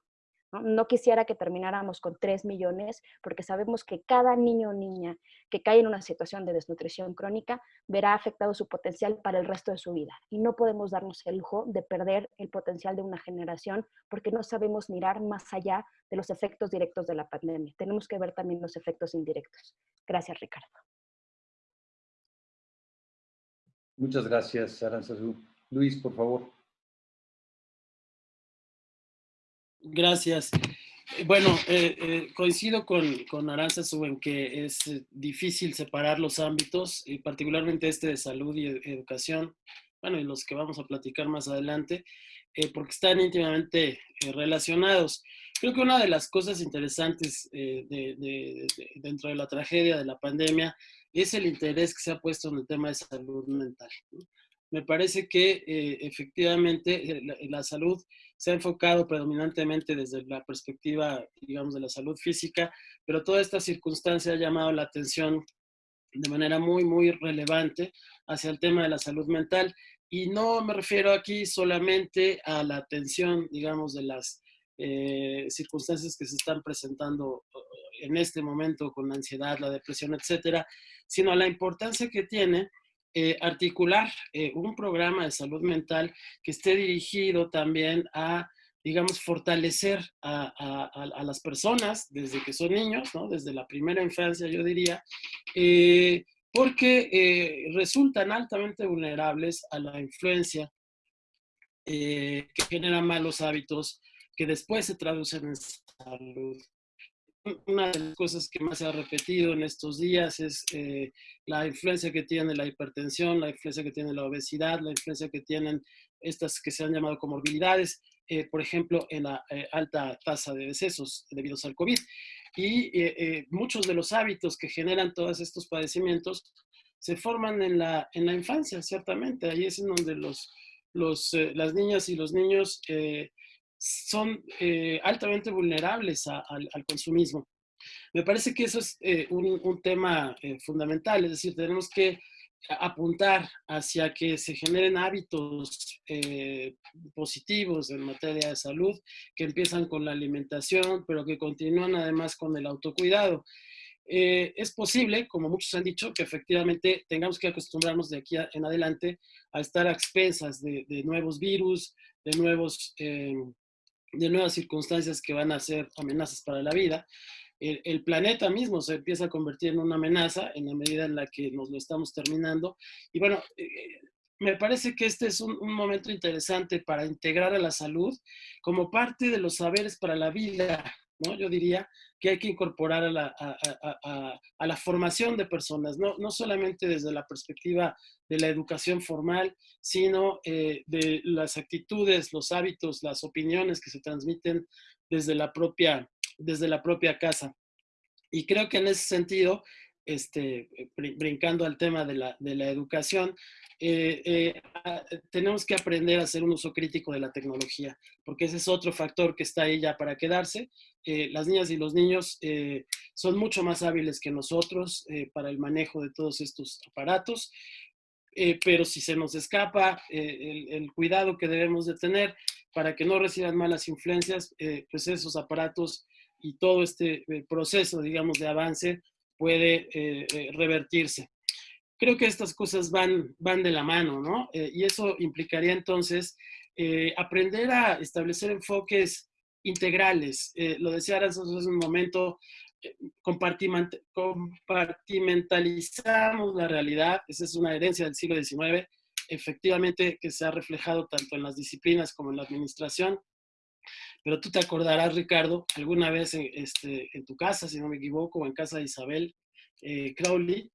¿no? quisiera que termináramos con 3 millones porque sabemos que cada niño o niña que cae en una situación de desnutrición crónica verá afectado su potencial para el resto de su vida. Y no podemos darnos el lujo de perder el potencial de una generación porque no sabemos mirar más allá de los efectos directos de la pandemia. Tenemos que ver también los efectos indirectos. Gracias, Ricardo. Muchas gracias, Aranzazú. Luis, por favor. Gracias. Eh, bueno, eh, eh, coincido con, con Aranzazu en que es difícil separar los ámbitos, y particularmente este de salud y educación, bueno, y los que vamos a platicar más adelante, porque están íntimamente relacionados. Creo que una de las cosas interesantes dentro de la tragedia de la pandemia es el interés que se ha puesto en el tema de salud mental. Me parece que efectivamente la salud se ha enfocado predominantemente desde la perspectiva, digamos, de la salud física, pero toda esta circunstancia ha llamado la atención de manera muy, muy relevante hacia el tema de la salud mental. Y no me refiero aquí solamente a la atención, digamos, de las eh, circunstancias que se están presentando eh, en este momento con la ansiedad, la depresión, etcétera, sino a la importancia que tiene eh, articular eh, un programa de salud mental que esté dirigido también a, digamos, fortalecer a, las personas desde que son niños, ¿no? desde la primera infancia, yo diría, eh, porque resultan altamente vulnerables a la influencia que genera malos hábitos que después se traducen en salud una de las cosas que más se ha repetido en estos días es eh, la influencia que tiene la hipertensión, la influencia que tiene la obesidad, la influencia que tienen estas que se han llamado comorbilidades, eh, por ejemplo, en la eh, alta tasa de decesos debido al COVID. Y muchos de los hábitos que generan todos estos padecimientos se forman en la, en la infancia, ciertamente. Ahí es en donde los, los, las niñas y los niños son eh, altamente vulnerables al, consumismo. Me parece que eso es eh, un, tema eh, fundamental, es decir, tenemos que apuntar hacia que se generen hábitos positivos en materia de salud, que empiezan con la alimentación, pero que continúan además con el autocuidado. es posible, como muchos han dicho, que efectivamente tengamos que acostumbrarnos de aquí en adelante a estar a expensas de, de nuevos virus, de nuevos de nuevas circunstancias que van a ser amenazas para la vida. El, planeta mismo se empieza a convertir en una amenaza en la medida en la que nos lo estamos terminando. Y bueno, eh, me parece que este es un, momento interesante para integrar a la salud como parte de los saberes para la vida, ¿no? Yo diría que hay que incorporar a la, a, la formación de personas, ¿no? no solamente desde la perspectiva de la educación formal, sino eh, de las actitudes, los hábitos, las opiniones que se transmiten desde la propia, desde la propia casa. Y creo que en ese sentido, este, brincando al tema de la, de la educación, eh, eh, tenemos que aprender a hacer un uso crítico de la tecnología, porque ese es otro factor que está ahí ya para quedarse. las niñas y los niños son mucho más hábiles que nosotros para el manejo de todos estos aparatos eh, pero si se nos escapa eh, el, cuidado que debemos de tener para que no reciban malas influencias, eh, pues esos aparatos y todo este proceso, digamos, de avance puede revertirse. Creo que estas cosas van, van de la mano, ¿no? y eso implicaría entonces aprender a establecer enfoques integrales. lo decía hace un momento, compartimentalizamos la realidad, esa es una herencia del siglo XIX, efectivamente que se ha reflejado tanto en las disciplinas como en la administración. Pero tú te acordarás, Ricardo, alguna vez en, este, en tu casa, si no me equivoco, o en casa de Isabel eh, Crowley,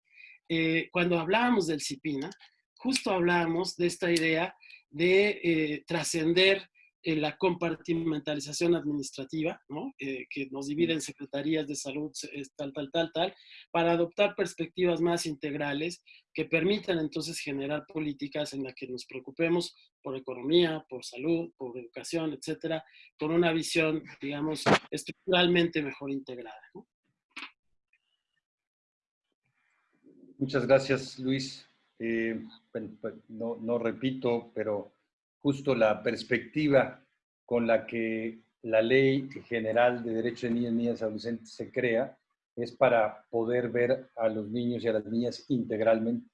eh, cuando hablábamos del CIPINA, justo hablábamos de esta idea de eh, trascender la compartimentalización administrativa, ¿no? Eh, que nos divide en secretarías de salud, tal, tal, tal, tal, para adoptar perspectivas más integrales que permitan entonces generar políticas en las que nos preocupemos por economía, por salud, por educación, etcétera, con una visión, digamos, estructuralmente mejor integrada. Muchas gracias, Luis. Eh, pues, no repito, pero justo la perspectiva con la que la Ley General de Derechos de Niñas, Niñas y Adolescentes se crea es para poder ver a los niños y a las niñas integralmente.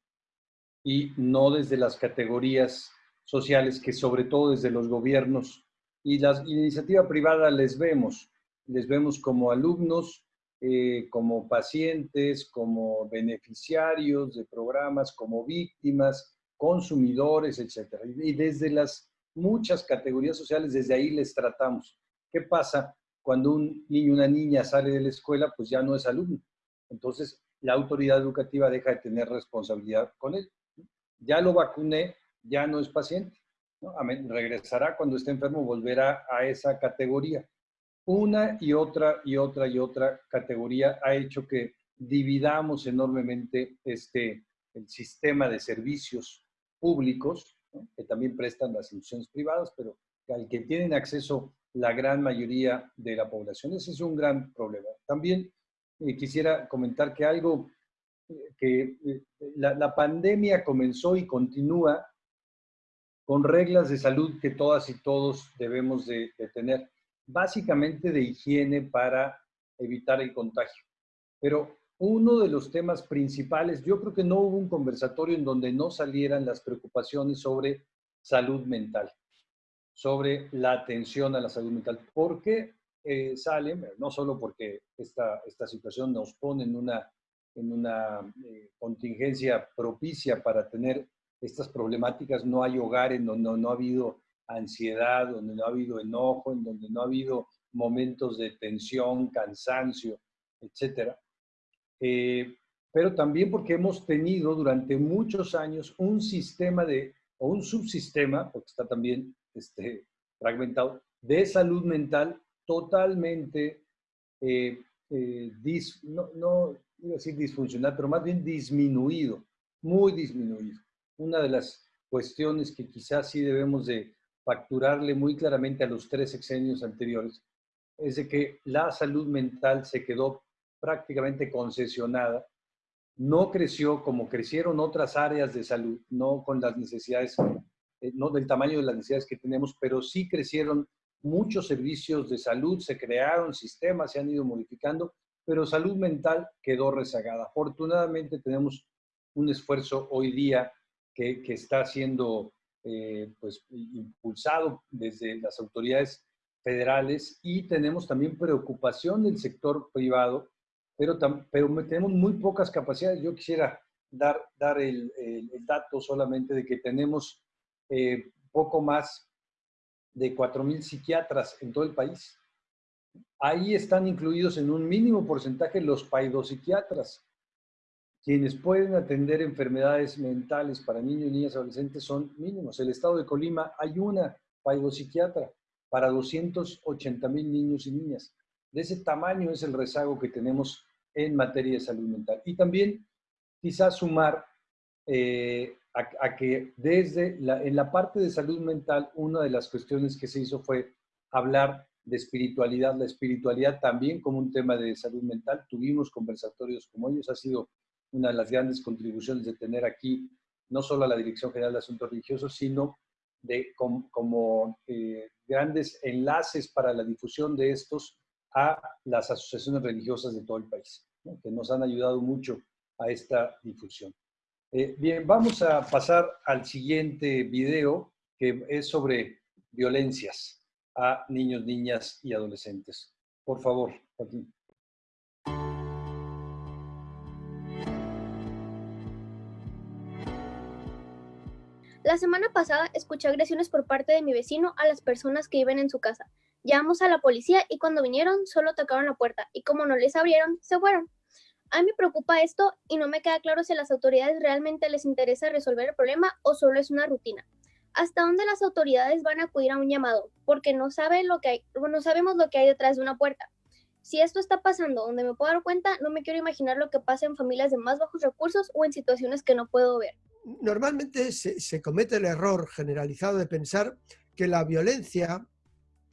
Y no desde las categorías sociales que sobre todo desde los gobiernos y la iniciativa privada les vemos, les vemos como alumnos, eh, como pacientes, como beneficiarios de programas, como víctimas, consumidores, etc. Y desde las muchas categorías sociales, desde ahí les tratamos. ¿Qué pasa? Cuando un niño una niña sale de la escuela, pues ya no es alumno. Entonces, la autoridad educativa deja de tener responsabilidad con él. Ya lo vacuné, ya no es paciente. Regresará cuando esté enfermo, volverá a esa categoría. Una y otra y otra y otra categoría ha hecho que dividamos enormemente este, el sistema de servicios públicos, que también prestan las instituciones privadas, pero al que tienen acceso la gran mayoría de la población. Ese es un gran problema. También eh, quisiera comentar que algo eh, que eh, la, pandemia comenzó y continúa con reglas de salud que todas y todos debemos de tener, básicamente de higiene para evitar el contagio. Pero uno de los temas principales, yo creo que no hubo un conversatorio en donde no salieran las preocupaciones sobre salud mental, sobre la atención a la salud mental. ¿Por qué eh, salen? No solo porque esta, esta situación nos pone en una, en una eh, contingencia propicia para tener estas problemáticas, no hay hogar en donde no, no ha habido ansiedad, donde no ha habido enojo, en donde no ha habido momentos de tensión, cansancio, etc. Eh, pero también porque hemos tenido durante muchos años un sistema de, o un subsistema, porque está también este, fragmentado, de salud mental totalmente, eh, eh, no, no iba a decir disfuncional, pero más bien disminuido, muy disminuido. Una de las cuestiones que quizás sí debemos de facturarle muy claramente a los tres sexenios anteriores es de que la salud mental se quedó prácticamente concesionada, no creció como crecieron otras áreas de salud, no con las necesidades, eh, no del tamaño de las necesidades que tenemos, pero sí crecieron muchos servicios de salud, se crearon sistemas, se han ido modificando, pero salud mental quedó rezagada. Afortunadamente tenemos un esfuerzo hoy día que, que está siendo eh, pues, impulsado desde las autoridades federales y tenemos también preocupación del sector privado, pero, pero tenemos muy pocas capacidades. Yo quisiera dar, el, dato solamente de que tenemos eh, poco más de 4.000 psiquiatras en todo el país. Ahí están incluidos en un mínimo porcentaje los paidopsiquiatras. Quienes pueden atender enfermedades mentales para niños, niñas adolescentes son mínimos. El estado de Colima hay una paidopsiquiatra para 280 mil niños y niñas. De ese tamaño es el rezago que tenemos en materia de salud mental. Y también quizás sumar eh, a, que desde la, en la parte de salud mental, una de las cuestiones que se hizo fue hablar de espiritualidad, la espiritualidad también como un tema de salud mental. Tuvimos conversatorios como ellos, ha sido una de las grandes contribuciones de tener aquí no solo a la Dirección General de Asuntos Religiosos, sino de como, eh, grandes enlaces para la difusión de estos a las asociaciones religiosas de todo el país, que nos han ayudado mucho a esta difusión. Eh, bien, vamos a pasar al siguiente video, que es sobre violencias a niños, niñas y adolescentes. Por favor, Joaquín. La semana pasada escuché agresiones por parte de mi vecino a las personas que viven en su casa. Llamamos a la policía y cuando vinieron solo tocaron la puerta y como no les abrieron, se fueron. A mí me preocupa esto y no me queda claro si a las autoridades realmente les interesa resolver el problema o solo es una rutina. ¿Hasta dónde las autoridades van a acudir a un llamado? Porque no, sabe lo que hay, no sabemos lo que hay detrás de una puerta. Si esto está pasando donde me puedo dar cuenta, no me quiero imaginar lo que pasa en familias de más bajos recursos o en situaciones que no puedo ver normalmente se, comete el error generalizado de pensar que la violencia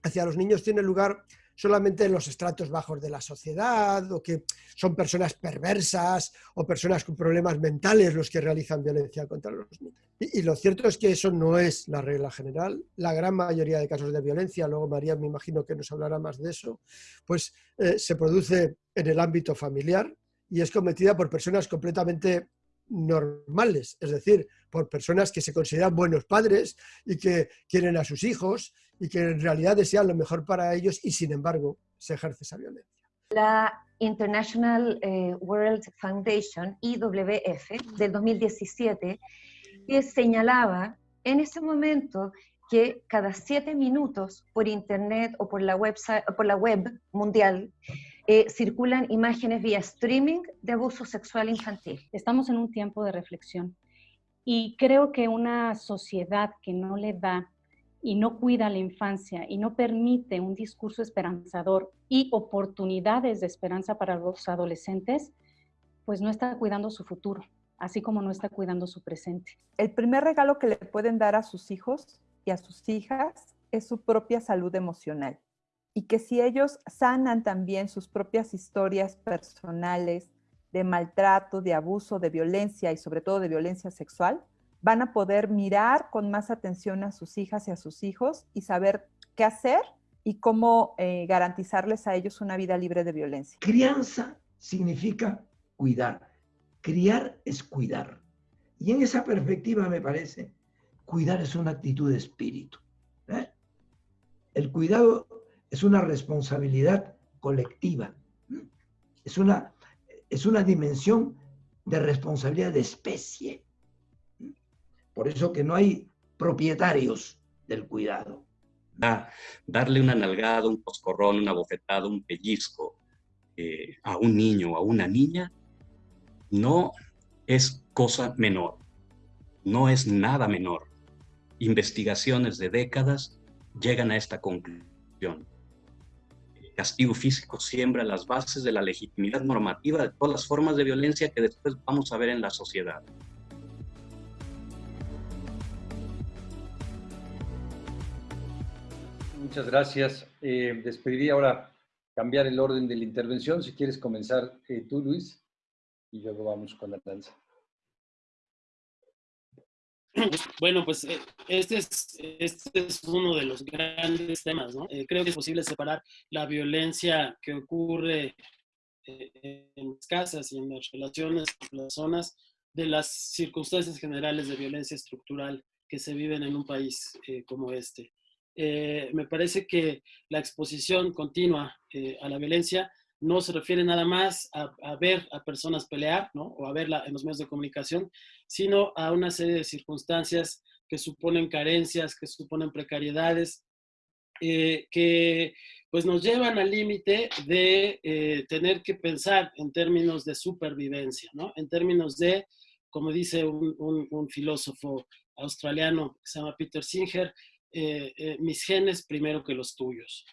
hacia los niños tiene lugar solamente en los estratos bajos de la sociedad o que son personas perversas o personas con problemas mentales los que realizan violencia contra los niños. Y, lo cierto es que eso no es la regla general. La gran mayoría de casos de violencia, luego María me imagino que nos hablará más de eso, pues eh, se produce en el ámbito familiar y es cometida por personas completamente normales, es decir, por personas que se consideran buenos padres y que quieren a sus hijos y que en realidad desean lo mejor para ellos y sin embargo se ejerce esa violencia. La International eh, World Foundation, IWF, del 2017, que señalaba en ese momento que cada siete minutos por internet o por la web mundial eh, circulan imágenes vía streaming de abuso sexual infantil. Estamos en un tiempo de reflexión y creo que una sociedad que no le da y no cuida la infancia y no permite un discurso esperanzador y oportunidades de esperanza para los adolescentes, pues no está cuidando su futuro, así como no está cuidando su presente. El primer regalo que le pueden dar a sus hijos y a sus hijas es su propia salud emocional y que si ellos sanan también sus propias historias personales de maltrato, de abuso, de violencia y sobre todo de violencia sexual, van a poder mirar con más atención a sus hijas y a sus hijos y saber qué hacer y cómo eh, garantizarles a ellos una vida libre de violencia. Crianza significa cuidar. Criar es cuidar. Y en esa perspectiva me parece, cuidar es una actitud de espíritu. ¿eh? El cuidado es una responsabilidad colectiva, es una, es una dimensión de responsabilidad de especie. Por eso que no hay propietarios del cuidado. darle una nalgada, un coscorrón, una bofetada, un pellizco eh, a un niño o a una niña, no es cosa menor, no es nada menor. Investigaciones de décadas llegan a esta conclusión. Castigo físico siembra las bases de la legitimidad normativa de todas las formas de violencia que después vamos a ver en la sociedad. Muchas gracias. Eh, despediría ahora cambiar el orden de la intervención. Si quieres comenzar eh, tú, Luis, y luego vamos con la danza. Bueno, pues eh, este es, este es uno de los grandes temas. Eh, creo que es posible separar la violencia que ocurre en las casas y en las relaciones con las zonas de las circunstancias generales de violencia estructural que se viven en un país como este. Eh, me parece que la exposición continua eh, a la violencia no se refiere nada más a, ver a personas pelear, ¿no? O a verla en los medios de comunicación, sino a una serie de circunstancias que suponen carencias, que suponen precariedades, eh, que pues nos llevan al límite de tener que pensar en términos de supervivencia, ¿no? En términos de, como dice un, filósofo australiano que se llama Peter Singer, eh, eh, mis genes primero que los tuyos.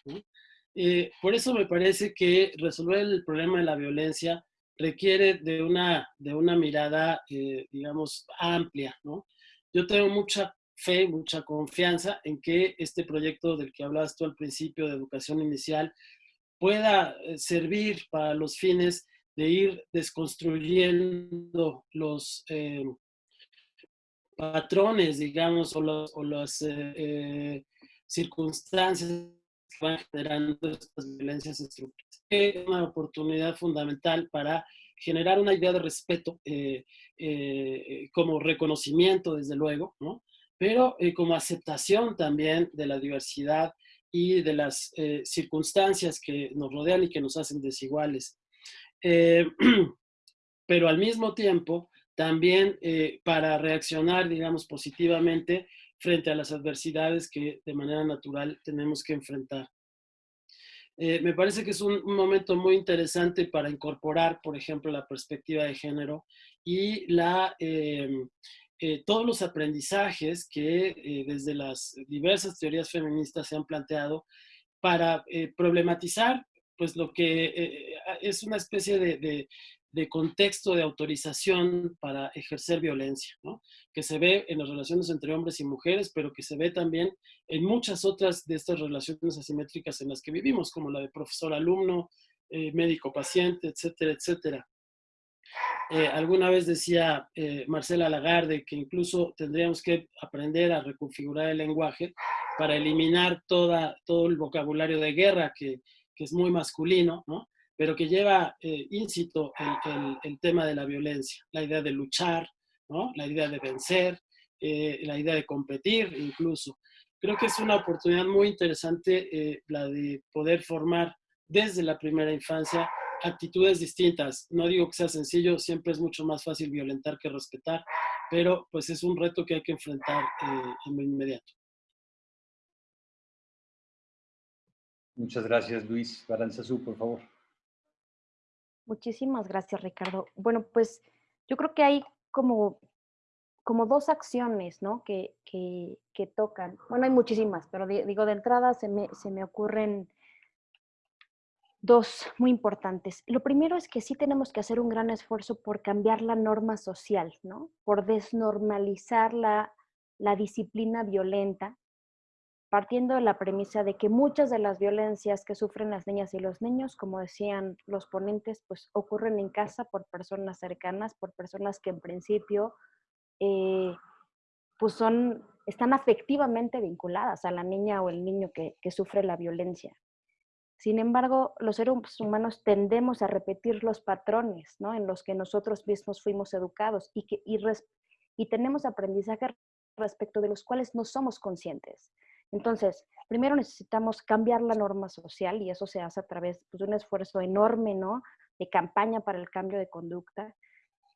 Eh, por eso me parece que resolver el problema de la violencia requiere de una, de una mirada, digamos, amplia. Yo tengo mucha fe, mucha confianza en que este proyecto del que hablabas tú al principio de educación inicial pueda servir para los fines de ir desconstruyendo los, patrones, digamos, o, las eh, eh, circunstancias van generando estas violencias estructurales. Es una oportunidad fundamental para generar una idea de respeto eh, como reconocimiento, desde luego, ¿no? pero como aceptación también de la diversidad y de las circunstancias que nos rodean y que nos hacen desiguales. pero al mismo tiempo, también eh, para reaccionar, digamos, positivamente frente a las adversidades que de manera natural tenemos que enfrentar. Eh, me parece que es un, momento muy interesante para incorporar, por ejemplo, la perspectiva de género y la, em, eh, todos los aprendizajes que desde las diversas teorías feministas se han planteado para problematizar pues lo que es una especie de, de contexto de autorización para ejercer violencia, ¿no? que se ve en las relaciones entre hombres y mujeres, pero que se ve también en muchas otras de estas relaciones asimétricas en las que vivimos, como la de profesor-alumno, eh, médico-paciente, etcétera, etcétera. Eh, alguna vez decía eh, Marcela Lagarde que incluso tendríamos que aprender a reconfigurar el lenguaje para eliminar toda, todo el vocabulario de guerra que, que es muy masculino, ¿no? Pero que lleva eh, íncito el, tema de la violencia, la idea de luchar, ¿no? la idea de vencer, eh, la idea de competir incluso. Creo que es una oportunidad muy interesante eh, la de poder formar desde la primera infancia actitudes distintas. No digo que sea sencillo, siempre es mucho más fácil violentar que respetar, pero pues es un reto que hay que enfrentar en inmediato. Muchas gracias, Luis. Baranzazú, por favor. Muchísimas gracias, Ricardo. Bueno, pues yo creo que hay como, como dos acciones ¿no? que, que, tocan. Bueno, hay muchísimas, pero digo, de entrada se me, se me ocurren dos muy importantes. Lo primero es que sí tenemos que hacer un gran esfuerzo por cambiar la norma social, ¿no? Por desnormalizar la, la disciplina violenta partiendo de la premisa de que muchas de las violencias que sufren las niñas y los niños, como decían los ponentes, pues ocurren en casa por personas cercanas, por personas que en principio eh, pues son, están afectivamente vinculadas a la niña o el niño que, sufre la violencia. Sin embargo, los seres humanos tendemos a repetir los patrones ¿no? en los que nosotros mismos fuimos educados y, que, y tenemos aprendizaje respecto de los cuales no somos conscientes. Entonces, primero necesitamos cambiar la norma social y eso se hace a través pues, de un esfuerzo enorme, ¿no? De campaña para el cambio de conducta.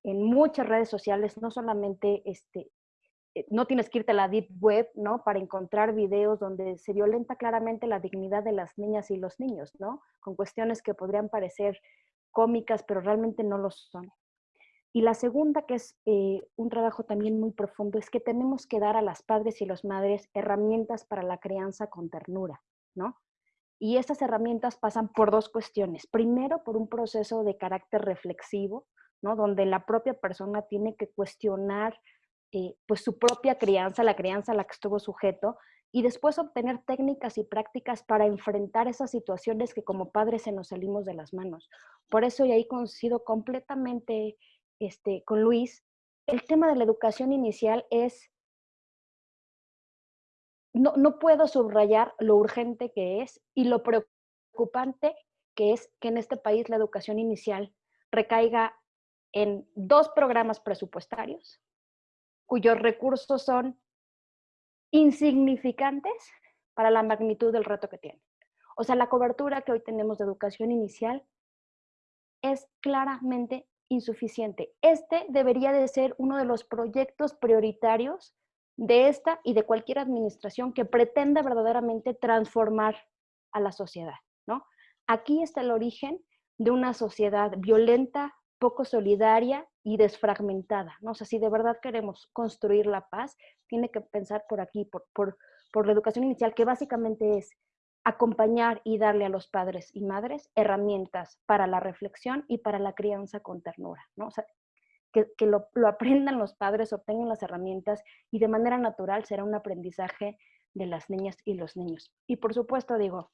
En muchas redes sociales, no solamente este, eh, no tienes que irte a la deep web, ¿no? Para encontrar videos donde se violenta claramente la dignidad de las niñas y los niños, ¿no? Con cuestiones que podrían parecer cómicas, pero realmente no lo son. Y la segunda, que es eh, un trabajo también muy profundo, es que tenemos que dar a las padres y las madres herramientas para la crianza con ternura, ¿no? Y estas herramientas pasan por dos cuestiones. Primero, por un proceso de carácter reflexivo, ¿no? Donde la propia persona tiene que cuestionar eh, pues su propia crianza, la crianza a la que estuvo sujeto, y después obtener técnicas y prácticas para enfrentar esas situaciones que como padres se nos salimos de las manos. Por eso, y ahí coincido completamente este, con Luis, el tema de la educación inicial es, no, no puedo subrayar lo urgente que es y lo preocupante que es que en este país la educación inicial recaiga en dos programas presupuestarios, cuyos recursos son insignificantes para la magnitud del reto que tienen. O sea, la cobertura que hoy tenemos de educación inicial es claramente insuficiente. Este debería de ser uno de los proyectos prioritarios de esta y de cualquier administración que pretenda verdaderamente transformar a la sociedad, ¿no? Aquí está el origen de una sociedad violenta, poco solidaria y desfragmentada, ¿no? O sea, si de verdad queremos construir la paz, tiene que pensar por aquí, por, por, por la educación inicial, que básicamente es acompañar y darle a los padres y madres herramientas para la reflexión y para la crianza con ternura, ¿no? O sea, que, que lo, lo, aprendan los padres, obtengan las herramientas y de manera natural será un aprendizaje de las niñas y los niños. Y por supuesto, digo,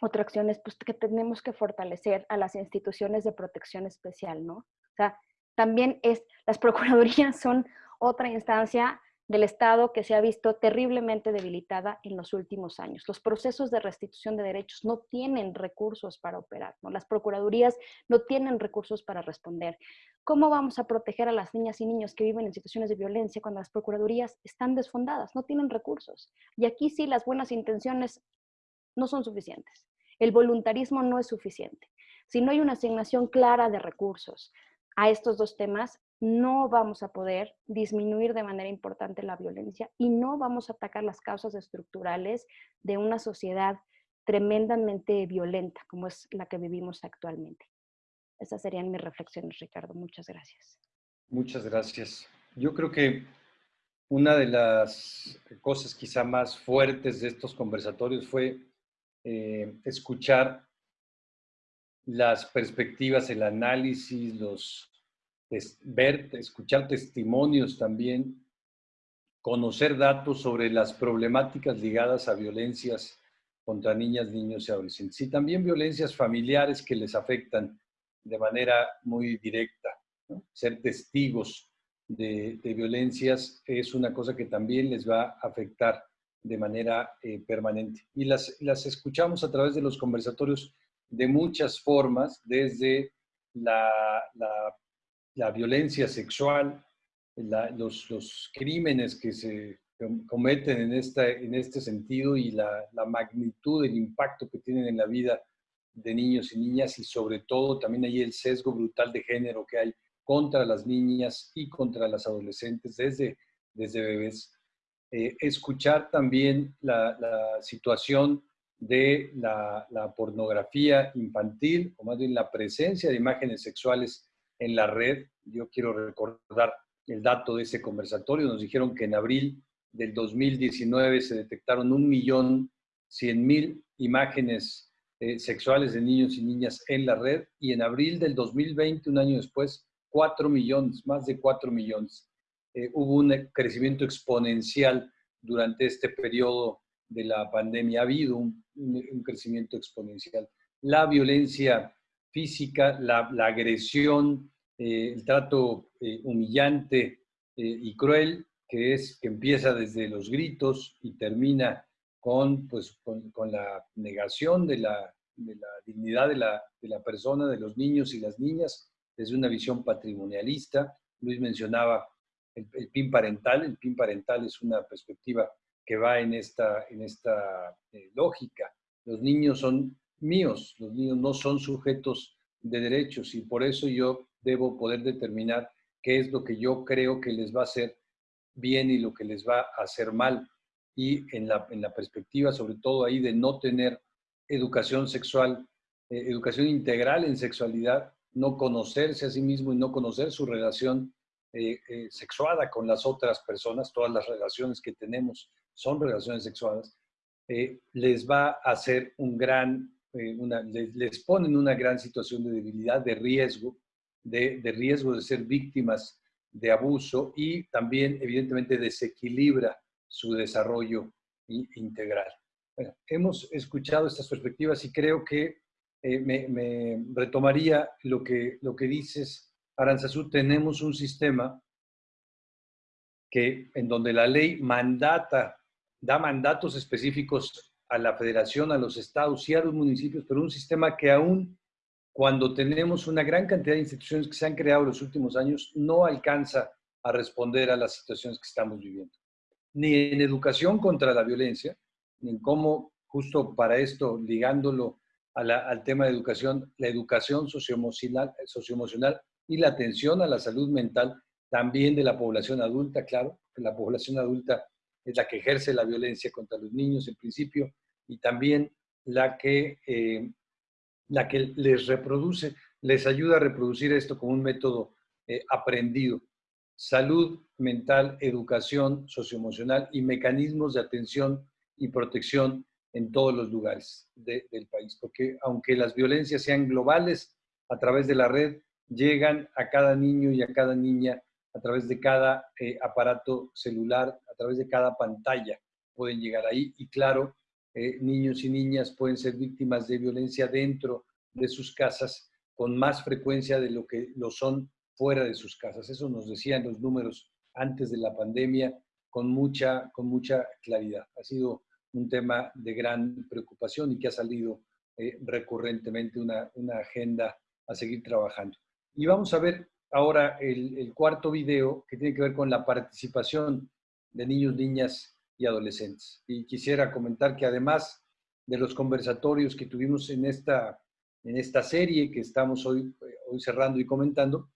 otra acción es pues, que tenemos que fortalecer a las instituciones de protección especial, ¿no? O sea, también es, las procuradurías son otra instancia del Estado que se ha visto terriblemente debilitada en los últimos años. Los procesos de restitución de derechos no tienen recursos para operar, las procuradurías no tienen recursos para responder. ¿Cómo vamos a proteger a las niñas y niños que viven en situaciones de violencia cuando las procuradurías están desfondadas, no tienen recursos? Y aquí sí las buenas intenciones no son suficientes. El voluntarismo no es suficiente. Si no hay una asignación clara de recursos a estos dos temas, no vamos a poder disminuir de manera importante la violencia y no vamos a atacar las causas estructurales de una sociedad tremendamente violenta como es la que vivimos actualmente. Esas serían mis reflexiones, Ricardo. Muchas gracias. Muchas gracias. Yo creo que una de las cosas quizá más fuertes de estos conversatorios fue eh, escuchar las perspectivas, el análisis, los, ver, escuchar testimonios también, conocer datos sobre las problemáticas ligadas a violencias contra niñas, niños y adolescentes. Y también violencias familiares que les afectan de manera muy directa. Ser testigos de, violencias es una cosa que también les va a afectar de manera eh, permanente. Y las, las escuchamos a través de los conversatorios de muchas formas, desde la, violencia sexual, los, los, crímenes que se cometen en, esta, en este sentido y la, la magnitud, el impacto que tienen en la vida de niños y niñas y sobre todo también hay el sesgo brutal de género que hay contra las niñas y contra las adolescentes desde, desde bebés. Eh, escuchar también la, situación de la, pornografía infantil, o más bien la presencia de imágenes sexuales en la red. Yo quiero recordar el dato de ese conversatorio. Nos dijeron que en abril del 2019 se detectaron un millón cien mil imágenes eh, sexuales de niños y niñas en la red y en abril del 2020, un año después, cuatro millones, más de cuatro millones. Eh, hubo un crecimiento exponencial durante este periodo de la pandemia. Ha habido un, crecimiento exponencial. La violencia física, la, agresión, eh, el trato eh, humillante y cruel, que, es, que empieza desde los gritos y termina con, pues, con, la negación de la, de la dignidad de la, de la persona, de los niños y las niñas, desde una visión patrimonialista. Luis mencionaba el, PIN parental. El PIN parental es una perspectiva que va en esta, en esta eh, lógica. Los niños son míos, los niños no son sujetos de derechos y por eso yo debo poder determinar qué es lo que yo creo que les va a ser bien y lo que les va a hacer mal. Y en la, en la perspectiva, sobre todo ahí, de no tener educación sexual, eh, educación integral en sexualidad, no conocerse a sí mismo y no conocer su relación eh, eh, sexuada con las otras personas, todas las relaciones que tenemos son relaciones sexuadas, les va a hacer un gran, una, les, les ponen una gran situación de debilidad, de riesgo, de, de riesgo de ser víctimas de abuso y también, evidentemente, desequilibra su desarrollo integral. Bueno, hemos escuchado estas perspectivas y creo que eh, me, retomaría lo que, lo que dices, Aranzazú, tenemos un sistema que, en donde la ley mandata, da mandatos específicos a la federación, a los estados y a los municipios, pero un sistema que aún cuando tenemos una gran cantidad de instituciones que se han creado en los últimos años, no alcanza a responder a las situaciones que estamos viviendo. Ni en educación contra la violencia, ni en cómo, justo para esto, ligándolo al tema de educación, la educación socioemocional, socioemocional y la atención a la salud mental también de la población adulta, claro, que la población adulta es la que ejerce la violencia contra los niños en principio y también la que eh, la que les reproduce, les ayuda a reproducir esto como un método eh, aprendido. Salud mental, educación socioemocional y mecanismos de atención y protección en todos los lugares del país. Porque aunque las violencias sean globales, a través de la red llegan a cada niño y a cada niña a través de cada eh, aparato celular, través de cada pantalla pueden llegar ahí. Y claro, eh, niños y niñas pueden ser víctimas de violencia dentro de sus casas con más frecuencia de lo que lo son fuera de sus casas. Eso nos decían los números antes de la pandemia con mucha, con mucha claridad. Ha sido un tema de gran preocupación y que ha salido eh, recurrentemente una, una, agenda a seguir trabajando. Y vamos a ver ahora el, el cuarto video que tiene que ver con la participación de niños, niñas y adolescentes. Y quisiera comentar que además de los conversatorios que tuvimos en esta, en esta serie que estamos hoy, hoy cerrando y comentando,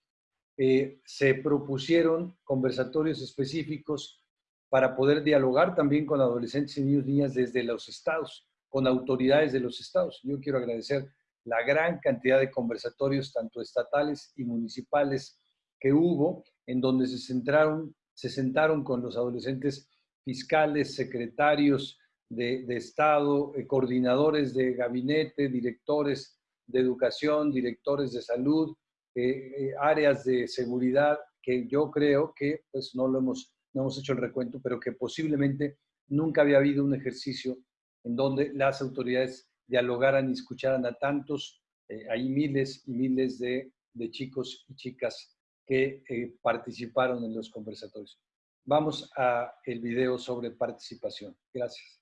eh, se propusieron conversatorios específicos para poder dialogar también con adolescentes y niños niñas desde los estados, con autoridades de los estados. Yo quiero agradecer la gran cantidad de conversatorios, tanto estatales y municipales, que hubo, en donde se, centraron, se sentaron con los adolescentes fiscales, secretarios de, Estado, eh, coordinadores de gabinete, directores de educación, directores de salud, eh, eh, áreas de seguridad, que yo creo que pues no lo hemos, no hemos hecho el recuento, pero que posiblemente nunca había habido un ejercicio en donde las autoridades dialogaran y escucharan a tantos, hay miles y miles de, de, chicos y chicas que participaron en los conversatorios. Vamos a el video sobre participación. Gracias.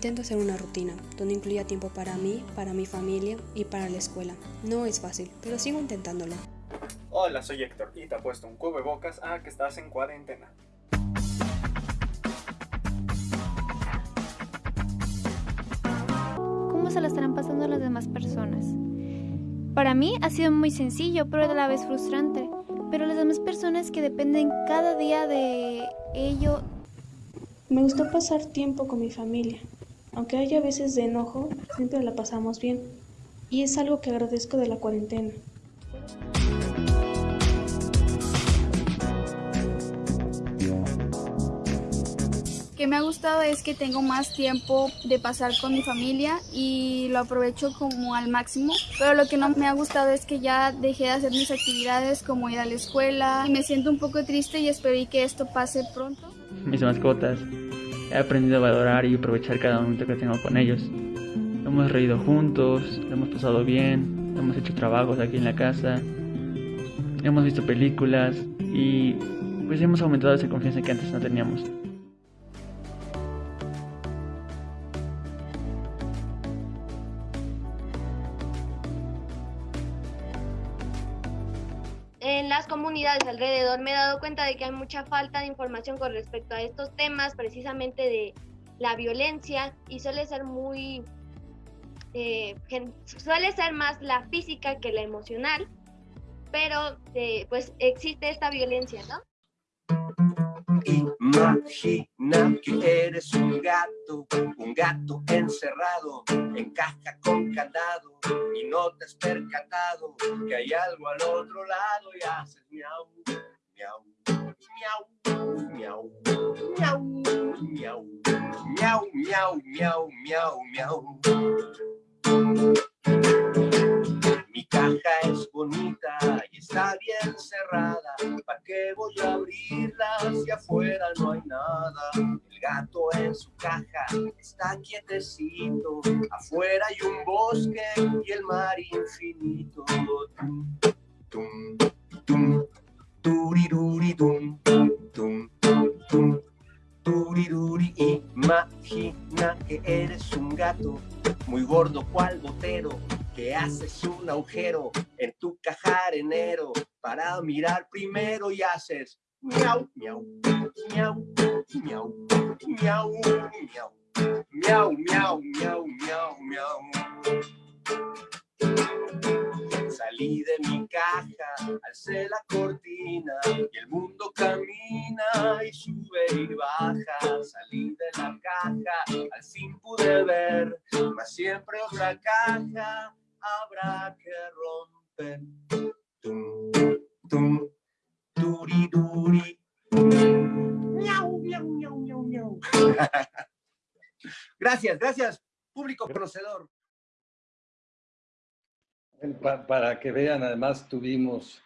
Intento hacer una rutina donde incluya tiempo para mí, para mi familia y para la escuela. No es fácil, pero sigo intentándolo. Hola, soy Héctor y te puesto un bocas a que estás en cuarentena. ¿Cómo se la estarán pasando las demás personas? Para mí ha sido muy sencillo, pero a la vez frustrante. pero las demás personas que dependen cada día de ello. Me gustó pasar tiempo con mi familia. Aunque haya veces de enojo, siempre la pasamos bien. Y es algo que agradezco de la cuarentena. que me ha gustado es que tengo más tiempo de pasar con mi familia y lo aprovecho como al máximo. Pero lo que no me ha gustado es que ya dejé de hacer mis actividades como ir a la escuela y me siento un poco triste y espero que esto pase pronto. Mis mascotas. He aprendido a valorar y aprovechar cada momento que tengo con ellos. Hemos reído juntos, hemos pasado bien, hemos hecho trabajos aquí en la casa, hemos visto películas y pues hemos aumentado esa confianza que antes no teníamos. Comunidades alrededor me he dado cuenta de que hay mucha falta de información con respecto a estos temas, precisamente de la violencia, y suele ser muy, eh, suele ser más la física que la emocional, pero eh, pues existe esta violencia, ¿no? Imagina que eres un gato, un gato encerrado en caja con candado y no te has percatado que hay algo al otro lado y haces miau, miau, miau, miau, miau, miau, miau, miau, miau, miau, miau. Mi caja es bonita y está bien cerrada. ¿Para qué voy a abrirla si afuera no hay nada? El gato en su caja está quietecito. Afuera hay un bosque y el mar infinito. Tum, tum, turiruri, tum, tum, tum, turiruri. Imagina que eres un gato muy gordo cual botero que haces un agujero en tu caja arenero para mirar primero y haces miau, miau, miau, miau, miau, miau, miau, miau, miau, miau, miau. Salí de mi caja, alcé la cortina y el mundo camina y sube y baja. Salí de la caja, al fin pude ver, mas siempre otra caja habrá que romper. Tum, tum, duri, duri. Miau, miau, miau, miau, miau. gracias, gracias, público conocedor. Para que vean, además tuvimos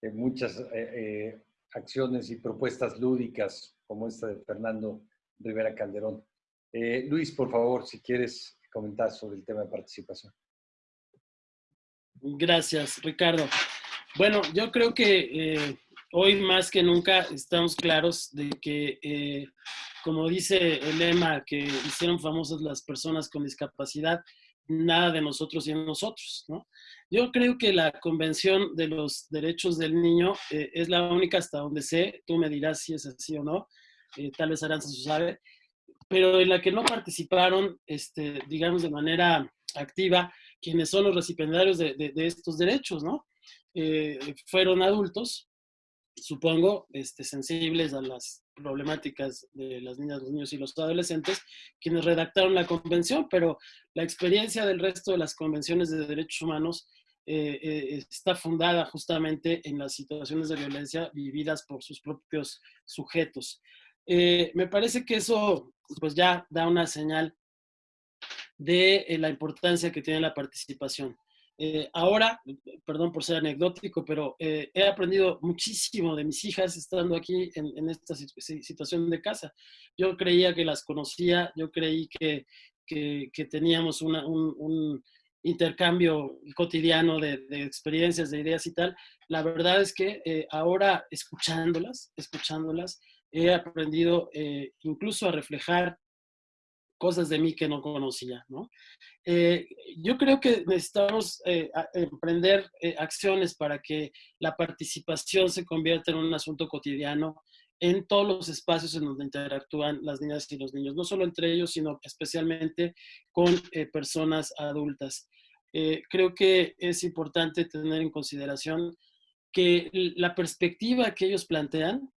eh, muchas eh, eh, acciones y propuestas lúdicas, como esta de Fernando Rivera Calderón. Luis, por favor, si quieres comentar sobre el tema de participación. Gracias, Ricardo. Bueno, yo creo que hoy más que nunca estamos claros de que, como dice el lema que hicieron famosas las personas con discapacidad, nada de nosotros y en nosotros, ¿no? Yo creo que la Convención de los Derechos del Niño eh, es la única hasta donde sé, tú me dirás si es así o no, tal vez Aranza se sabe, pero en la que no participaron, este, digamos, de manera activa quienes son los recipiendarios de, estos derechos, ¿no? Eh, fueron adultos, supongo, este, sensibles a las problemáticas de las niñas, los niños y los adolescentes, quienes redactaron la convención, pero la experiencia del resto de las convenciones de derechos humanos eh, eh, está fundada justamente en las situaciones de violencia vividas por sus propios sujetos. me parece que eso pues ya da una señal de eh, la importancia que tiene la participación. Eh, ahora, perdón por ser anecdótico, pero eh, he aprendido muchísimo de mis hijas estando aquí en, esta situación de casa. Yo creía que las conocía, yo creí que, que, teníamos un, intercambio cotidiano de, experiencias, de ideas y tal. La verdad es que ahora escuchándolas, escuchándolas, he aprendido incluso a reflejar cosas de mí que no conocía, ¿no? Eh, yo creo que necesitamos eh, emprender eh, acciones para que la participación se convierta en un asunto cotidiano en todos los espacios en donde interactúan las niñas y los niños, no solo entre ellos, sino especialmente con personas adultas. creo que es importante tener en consideración que la perspectiva que ellos plantean,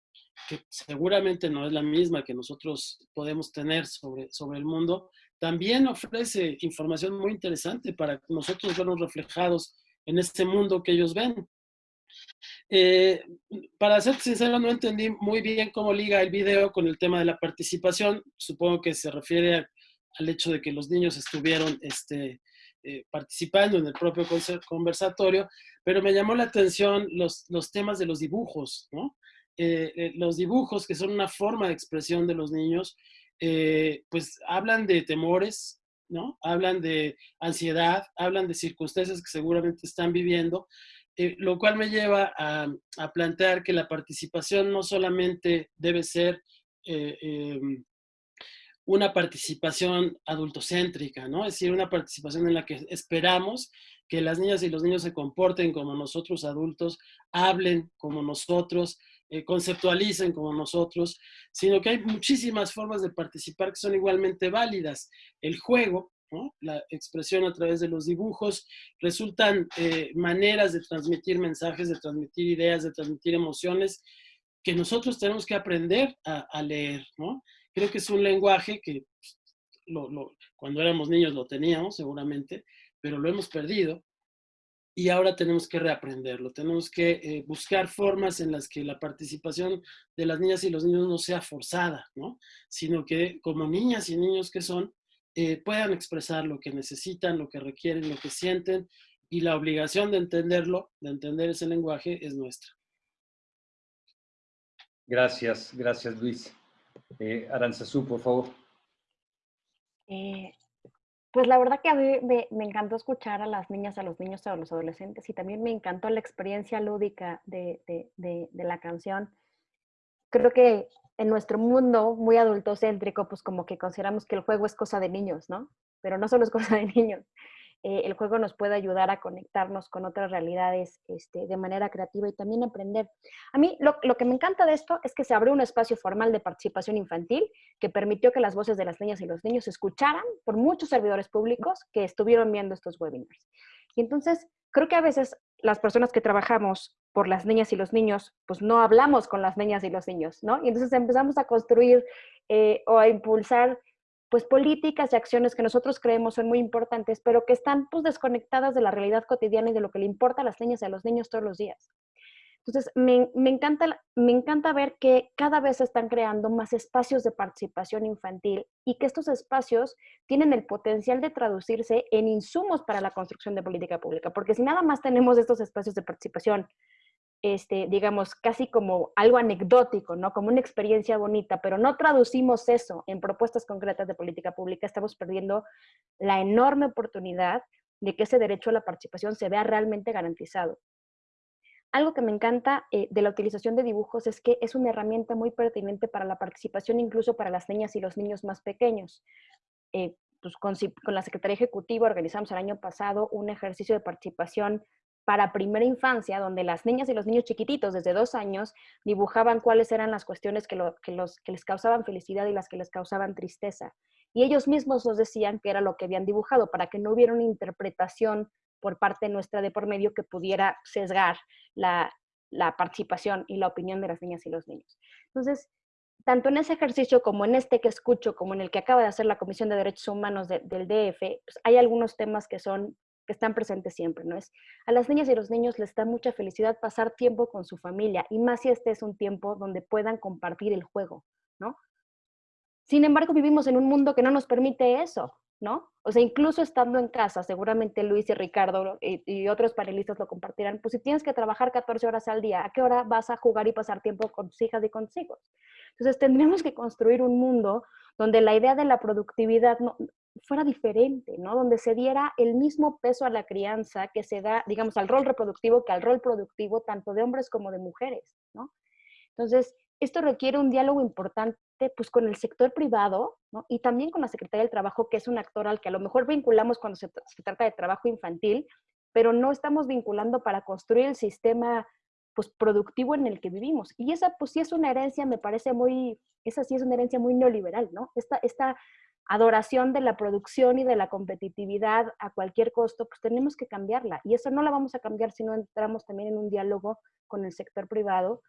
que seguramente no es la misma que nosotros podemos tener sobre, sobre el mundo, también ofrece información muy interesante para nosotros vernos reflejados en este mundo que ellos ven. Eh, para ser sincero, no entendí muy bien cómo liga el video con el tema de la participación. Supongo que se refiere al hecho de que los niños estuvieron este, eh, participando en el propio conversatorio, pero me llamó la atención los, los temas de los dibujos, ¿no? Eh, los dibujos, que son una forma de expresión de los niños, pues hablan de temores, ¿no? Hablan de ansiedad, hablan de circunstancias que seguramente están viviendo, eh, lo cual me lleva a, plantear que la participación no solamente debe ser eh, em, una participación adultocéntrica, ¿no? Es decir, una participación en la que esperamos que las niñas y los niños se comporten como nosotros adultos, hablen como nosotros, eh, conceptualicen como nosotros, sino que hay muchísimas formas de participar que son igualmente válidas. El juego, la expresión a través de los dibujos, resultan eh, maneras de transmitir mensajes, de transmitir ideas, de transmitir emociones que nosotros tenemos que aprender a, leer. Creo que es un lenguaje que cuando éramos niños lo teníamos seguramente, pero lo hemos perdido y ahora tenemos que reaprenderlo. Tenemos que eh, buscar formas en las que la participación de las niñas y los niños no sea forzada, ¿no? sino que como niñas y niños que son, eh, puedan expresar lo que necesitan, lo que requieren, lo que sienten, y la obligación de entenderlo, de entender ese lenguaje, es nuestra. Gracias, gracias Luis. Eh, Aranzazú, por favor. Eh, pues la verdad que a mí me, encantó escuchar a las niñas, a los niños, a los adolescentes y también me encantó la experiencia lúdica de, de la canción. Creo que en nuestro mundo muy adultocéntrico, pues como que consideramos que el juego es cosa de niños, ¿no? Pero no solo es cosa de niños. Eh, el juego nos puede ayudar a conectarnos con otras realidades este, de manera creativa y también aprender. A mí lo, lo, que me encanta de esto es que se abrió un espacio formal de participación infantil que permitió que las voces de las niñas y los niños se escucharan por muchos servidores públicos que estuvieron viendo estos webinars. Y entonces creo que a veces las personas que trabajamos por las niñas y los niños, pues no hablamos con las niñas y los niños, ¿no? Y entonces empezamos a construir eh, o a impulsar pues políticas y acciones que nosotros creemos son muy importantes, pero que están pues desconectadas de la realidad cotidiana y de lo que le importa a las niñas y a los niños todos los días. Entonces, me, encanta, me encanta ver que cada vez se están creando más espacios de participación infantil y que estos espacios tienen el potencial de traducirse en insumos para la construcción de política pública, porque si nada más tenemos estos espacios de participación, este, digamos, casi como algo anecdótico, ¿no? Como una experiencia bonita, pero no traducimos eso en propuestas concretas de política pública, estamos perdiendo la enorme oportunidad de que ese derecho a la participación se vea realmente garantizado. Algo que me encanta eh, de la utilización de dibujos es que es una herramienta muy pertinente para la participación, incluso para las niñas y los niños más pequeños. Eh, pues con, con, la Secretaría Ejecutiva organizamos el año pasado un ejercicio de participación para primera infancia, donde las niñas y los niños chiquititos desde dos años dibujaban cuáles eran las cuestiones que, les causaban felicidad y las que les causaban tristeza. Y ellos mismos nos decían que era lo que habían dibujado, para que no hubiera una interpretación por parte nuestra de por medio que pudiera sesgar la, participación y la opinión de las niñas y los niños. Entonces, tanto en ese ejercicio como en este que escucho, como en el que acaba de hacer la Comisión de Derechos Humanos del DF, pues hay algunos temas que son que están presentes siempre, ¿no? Es a las niñas y los niños les da mucha felicidad pasar tiempo con su familia y más si este es un tiempo donde puedan compartir el juego, ¿no? Sin embargo, vivimos en un mundo que no nos permite eso, ¿no? O sea, incluso estando en casa, seguramente Luis y Ricardo y, otros panelistas lo compartirán, pues si tienes que trabajar 14 horas al día, ¿a qué hora vas a jugar y pasar tiempo con tus hijas y con tus hijos? Entonces tendríamos que construir un mundo donde la idea de la productividad no, fuera diferente, ¿no? Donde se diera el mismo peso a la crianza que se da, digamos, al rol reproductivo que al rol productivo tanto de hombres como de mujeres, ¿no? Entonces, esto requiere un diálogo importante pues con el sector privado y también con la Secretaría del Trabajo, que es un actor al que a lo mejor vinculamos cuando se, trata de trabajo infantil, pero no estamos vinculando para construir el sistema pues, productivo en el que vivimos. Y esa pues sí es una herencia, me parece muy, esa sí es una herencia muy neoliberal, ¿no? Esta, esta adoración de la producción y de la competitividad a cualquier costo, pues tenemos que cambiarla. Y eso no la vamos a cambiar si no entramos también en un diálogo con el sector privado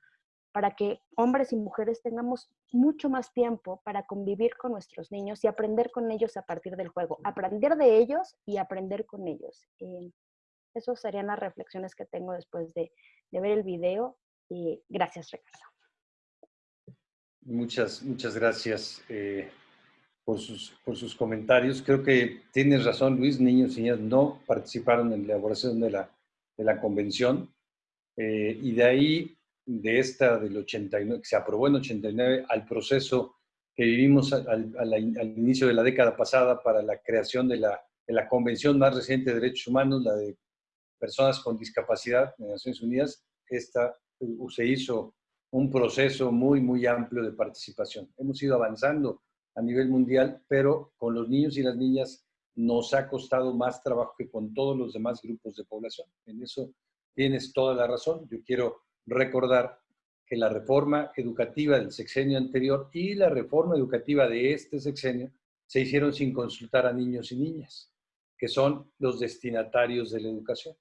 para que hombres y mujeres tengamos mucho más tiempo para convivir con nuestros niños y aprender con ellos a partir del juego, aprender de ellos y aprender con ellos. Eh, esas serían las reflexiones que tengo después de, ver el video. Y gracias, Ricardo. Muchas, muchas gracias. Eh, por sus, por sus comentarios. Creo que tienes razón, Luis, niños y niñas no participaron en la elaboración de la, de la convención. Eh, y de ahí, de esta del 89, que se aprobó en 89, al proceso que vivimos al, al, inicio de la década pasada para la creación de la, de la convención más reciente de derechos humanos, la de personas con discapacidad de Naciones Unidas, esta se hizo un proceso muy, muy amplio de participación. Hemos ido avanzando a nivel mundial, pero con los niños y las niñas nos ha costado más trabajo que con todos los demás grupos de población. En eso tienes toda la razón. Yo quiero recordar que la reforma educativa del sexenio anterior y la reforma educativa de este sexenio se hicieron sin consultar a niños y niñas, que son los destinatarios de la educación.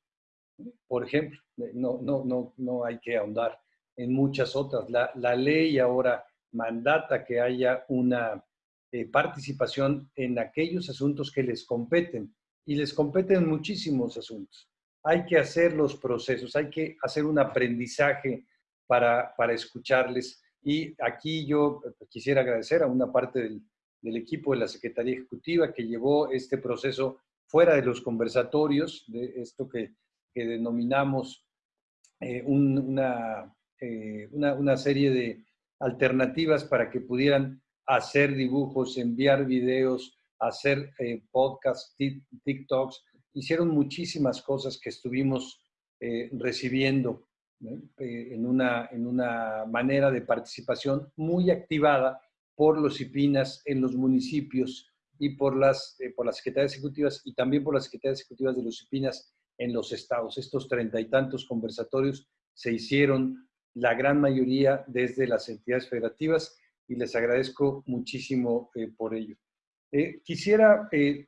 Por ejemplo, no, no, no, no hay que ahondar en muchas otras. La, la ley ahora mandata que haya una eh, participación en aquellos asuntos que les competen. Y les competen muchísimos asuntos. Hay que hacer los procesos, hay que hacer un aprendizaje para, para escucharles. Y aquí yo eh, quisiera agradecer a una parte del, del equipo de la Secretaría Ejecutiva que llevó este proceso fuera de los conversatorios, de esto que, que denominamos eh, una, una, una, serie de alternativas para que pudieran hacer dibujos, enviar videos, hacer eh, podcasts, TikToks. Hicieron muchísimas cosas que estuvimos eh, recibiendo eh, en, una, en una manera de participación muy activada por los IPINAS en los municipios y por las, por las secretarías ejecutivas y también por las secretarías ejecutivas de los IPINAS en los estados. Estos treinta y tantos conversatorios se hicieron la gran mayoría desde las entidades federativas y les agradezco muchísimo eh, por ello. Eh, quisiera eh,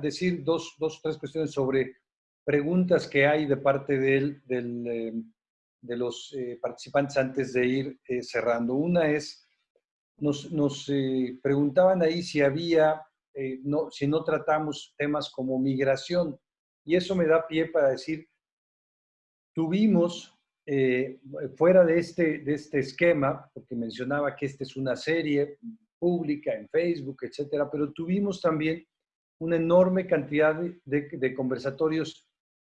decir dos, dos, tres cuestiones sobre preguntas que hay de parte del, del, de los participantes antes de ir cerrando. Una es, nos, nos preguntaban ahí si había, no, si no tratamos temas como migración, y eso me da pie para decir, tuvimos eh, fuera de este, de este esquema, porque mencionaba que esta es una serie pública en Facebook, etcétera, pero tuvimos también una enorme cantidad de, de, conversatorios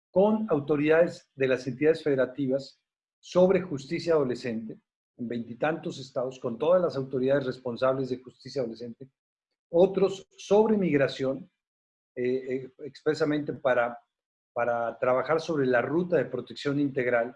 con autoridades de las entidades federativas sobre justicia adolescente, en veintitantos estados, con todas las autoridades responsables de justicia adolescente, otros sobre migración, eh, eh, expresamente para, para trabajar sobre la ruta de protección integral,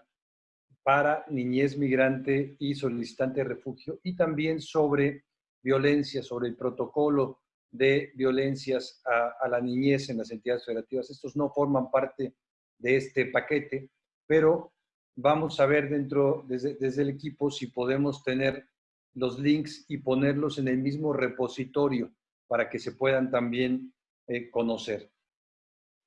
para niñez migrante y solicitante de refugio y también sobre violencia, sobre el protocolo de violencias a, la niñez en las entidades federativas. Estos no forman parte de este paquete, pero vamos a ver dentro, desde, desde el equipo, si podemos tener los links y ponerlos en el mismo repositorio para que se puedan también eh, conocer.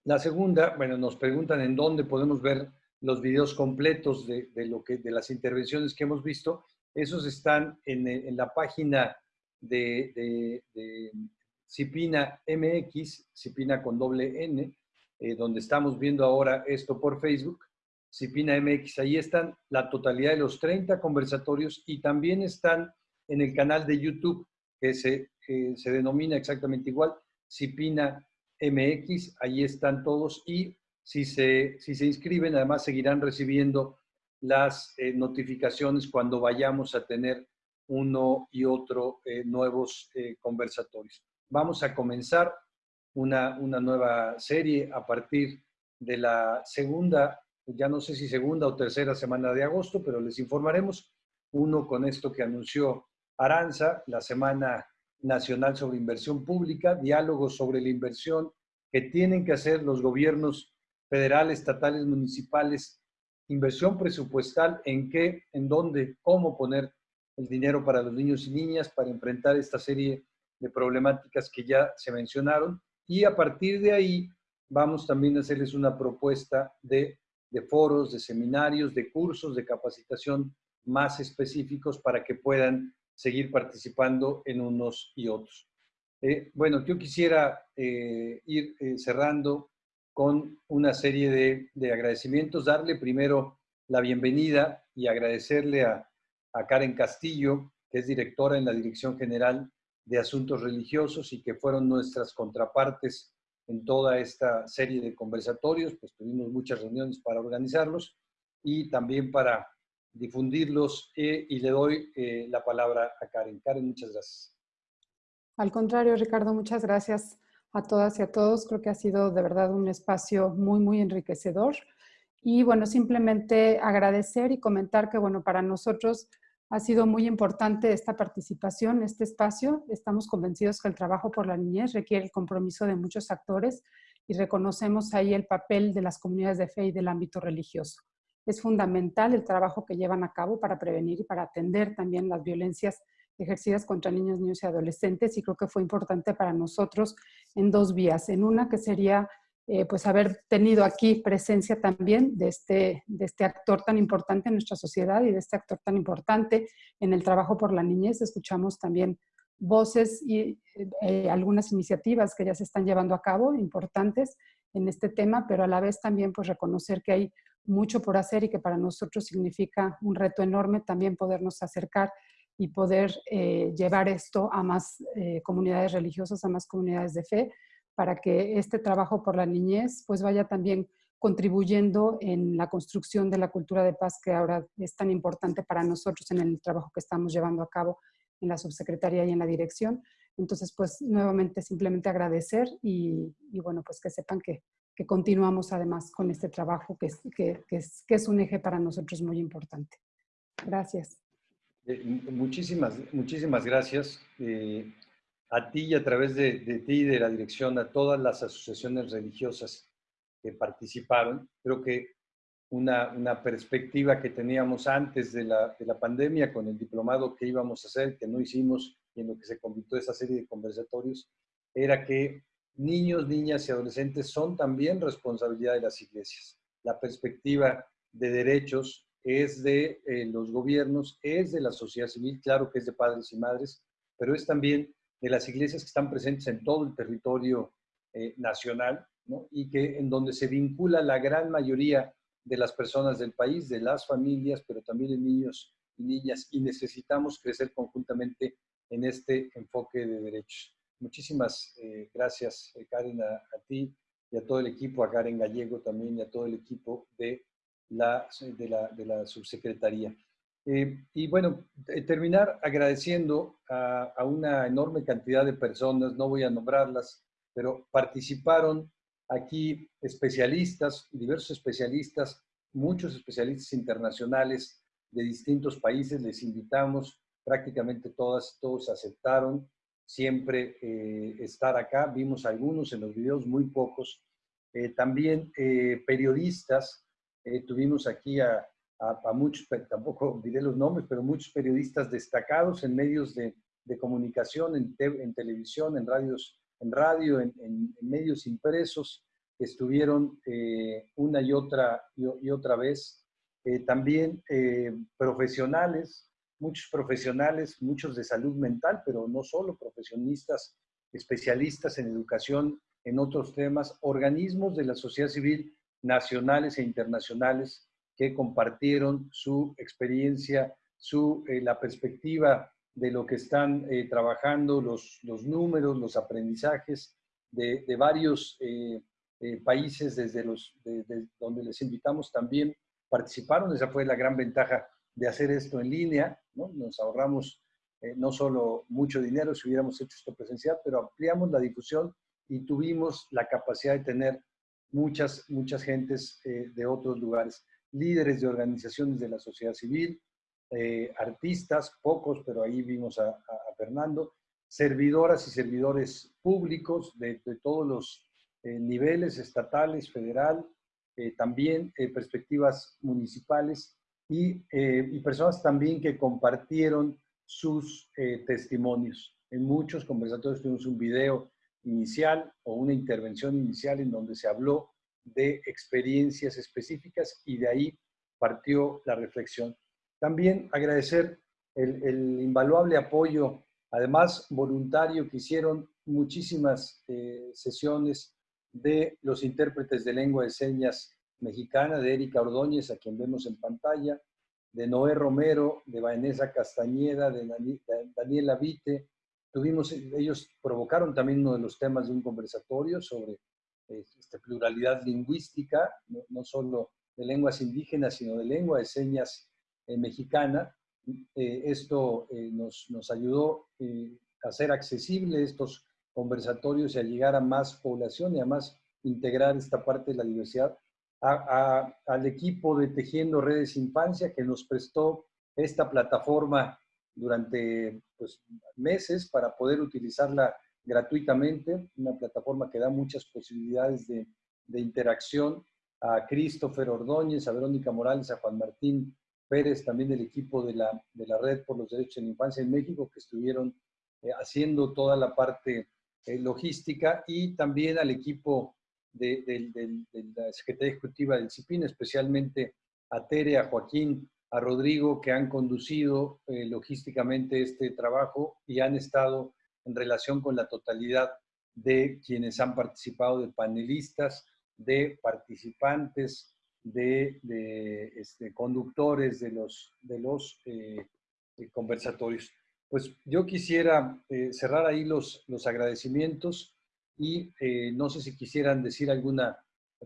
La segunda, bueno, nos preguntan en dónde podemos ver los videos completos de, lo que, de las intervenciones que hemos visto, esos están en, en la página de, de, Cipina MX, Cipina con doble N, eh, donde estamos viendo ahora esto por Facebook, Cipina MX, ahí están la totalidad de los 30 conversatorios y también están en el canal de YouTube, que se, se denomina exactamente igual, Cipina MX, ahí están todos y si se, si se inscriben, además seguirán recibiendo las eh, notificaciones cuando vayamos a tener uno y otro eh, nuevos eh, conversatorios. Vamos a comenzar una, una, nueva serie a partir de la segunda, ya no sé si segunda o tercera semana de agosto, pero les informaremos. Uno con esto que anunció Aranza, la Semana Nacional sobre Inversión Pública, diálogos sobre la inversión que tienen que hacer los gobiernos federales, estatales, municipales, inversión presupuestal, en qué, en dónde, cómo poner el dinero para los niños y niñas para enfrentar esta serie de problemáticas que ya se mencionaron y a partir de ahí vamos también a hacerles una propuesta de, foros, de seminarios, de cursos, de capacitación más específicos para que puedan seguir participando en unos y otros. Eh, bueno, yo quisiera eh, ir eh, cerrando con una serie de, de, agradecimientos, darle primero la bienvenida y agradecerle a, a Karen Castillo, que es directora en la Dirección General de Asuntos Religiosos y que fueron nuestras contrapartes en toda esta serie de conversatorios, pues tuvimos muchas reuniones para organizarlos y también para difundirlos eh, y le doy eh, la palabra a Karen. Karen, muchas gracias. Al contrario, Ricardo, muchas gracias a todas y a todos. Creo que ha sido de verdad un espacio muy, muy enriquecedor. Y bueno, simplemente agradecer y comentar que, bueno, para nosotros ha sido muy importante esta participación, este espacio. Estamos convencidos que el trabajo por la niñez requiere el compromiso de muchos actores y reconocemos ahí el papel de las comunidades de fe y del ámbito religioso. Es fundamental el trabajo que llevan a cabo para prevenir y para atender también las violencias ejercidas contra niños, niños y adolescentes y creo que fue importante para nosotros en dos vías. En una que sería eh, pues haber tenido aquí presencia también de este, de este actor tan importante en nuestra sociedad y de este actor tan importante en el trabajo por la niñez. Escuchamos también voces y eh, algunas iniciativas que ya se están llevando a cabo, importantes en este tema, pero a la vez también pues reconocer que hay mucho por hacer y que para nosotros significa un reto enorme también podernos acercar y poder eh, llevar esto a más comunidades religiosas, a más comunidades de fe, para que este trabajo por la niñez pues vaya también contribuyendo en la construcción de la cultura de paz que ahora es tan importante para nosotros en el trabajo que estamos llevando a cabo en la subsecretaría y en la dirección. Entonces, pues nuevamente simplemente agradecer y, bueno, pues que sepan que, que, continuamos además con este trabajo que es, que, que, es, que es un eje para nosotros muy importante. Gracias. Eh, muchísimas, muchísimas gracias. Eh, a ti y a través de, ti y de la dirección, a todas las asociaciones religiosas que participaron. Creo que una, una perspectiva que teníamos antes de la, de la, pandemia con el diplomado que íbamos a hacer, que no hicimos y en lo que se convirtió esa serie de conversatorios, era que niños, niñas y adolescentes son también responsabilidad de las iglesias. La perspectiva de derechos es de eh, los gobiernos, es de la sociedad civil, claro que es de padres y madres, pero es también de las iglesias que están presentes en todo el territorio eh, nacional y que en donde se vincula la gran mayoría de las personas del país, de las familias, pero también de niños y niñas, y necesitamos crecer conjuntamente en este enfoque de derechos. Muchísimas eh, gracias, eh, Karen, a, ti y a todo el equipo, a Karen Gallego también y a todo el equipo de la, de la, subsecretaría. Eh, y bueno, eh, terminar agradeciendo a, una enorme cantidad de personas, no voy a nombrarlas, pero participaron aquí especialistas, diversos especialistas, muchos especialistas internacionales de distintos países, les invitamos, prácticamente todas, todos aceptaron siempre eh, estar acá, vimos algunos en los videos, muy pocos, también periodistas, tuvimos aquí a a, muchos, tampoco diré los nombres, pero muchos periodistas destacados en medios de, de comunicación, en, en, televisión, en radios, en radio, en, en medios impresos, que estuvieron eh, una y otra, y, otra vez. Eh, también eh, profesionales, muchos profesionales, muchos de salud mental, pero no solo profesionistas, especialistas en educación, en otros temas, organismos de la sociedad civil nacionales e internacionales que compartieron su experiencia, su, eh, la perspectiva de lo que están eh, trabajando, los, los, números, los aprendizajes de, de varios eh, países desde los, donde les invitamos también participaron. Esa fue la gran ventaja de hacer esto en línea. ¿no? Nos ahorramos no solo mucho dinero si hubiéramos hecho esto presencial, pero ampliamos la difusión y tuvimos la capacidad de tener muchas, muchas gentes de otros lugares líderes de organizaciones de la sociedad civil, eh, artistas, pocos, pero ahí vimos a, Fernando, servidoras y servidores públicos de, todos los eh, niveles, estatales, federal, eh, también perspectivas municipales y, y, personas también que compartieron sus testimonios. En muchos conversatorios tuvimos un video inicial o una intervención inicial en donde se habló de experiencias específicas y de ahí partió la reflexión. También agradecer el, invaluable apoyo, además voluntario, que hicieron muchísimas eh, sesiones de los intérpretes de lengua de señas mexicana, de Erika Ordóñez, a quien vemos en pantalla, de Noé Romero, de Vanessa Castañeda, de Daniela Vite. Tuvimos, ellos provocaron también uno de los temas de un conversatorio sobre este, pluralidad lingüística, no, solo de lenguas indígenas, sino de lengua de señas eh, mexicana. Eh, esto eh, nos, nos, ayudó a hacer accesibles estos conversatorios y a llegar a más población y a más integrar esta parte de la diversidad. al equipo de Tejiendo Redes Infancia que nos prestó esta plataforma durante pues, meses para poder utilizarla gratuitamente, una plataforma que da muchas posibilidades de, de interacción. A Christopher Ordóñez, a Verónica Morales, a Juan Martín Pérez, también del equipo de la, de la Red por los Derechos de la Infancia en México, que estuvieron eh, haciendo toda la parte eh, logística, y también al equipo de, la Secretaría Ejecutiva del CIPIN, especialmente a Tere, a Joaquín, a Rodrigo, que han conducido eh, logísticamente este trabajo y han estado en relación con la totalidad de quienes han participado, de panelistas, de participantes, de, este, conductores de los, de los eh, conversatorios. Pues yo quisiera eh, cerrar ahí los, los agradecimientos y no sé si quisieran decir alguna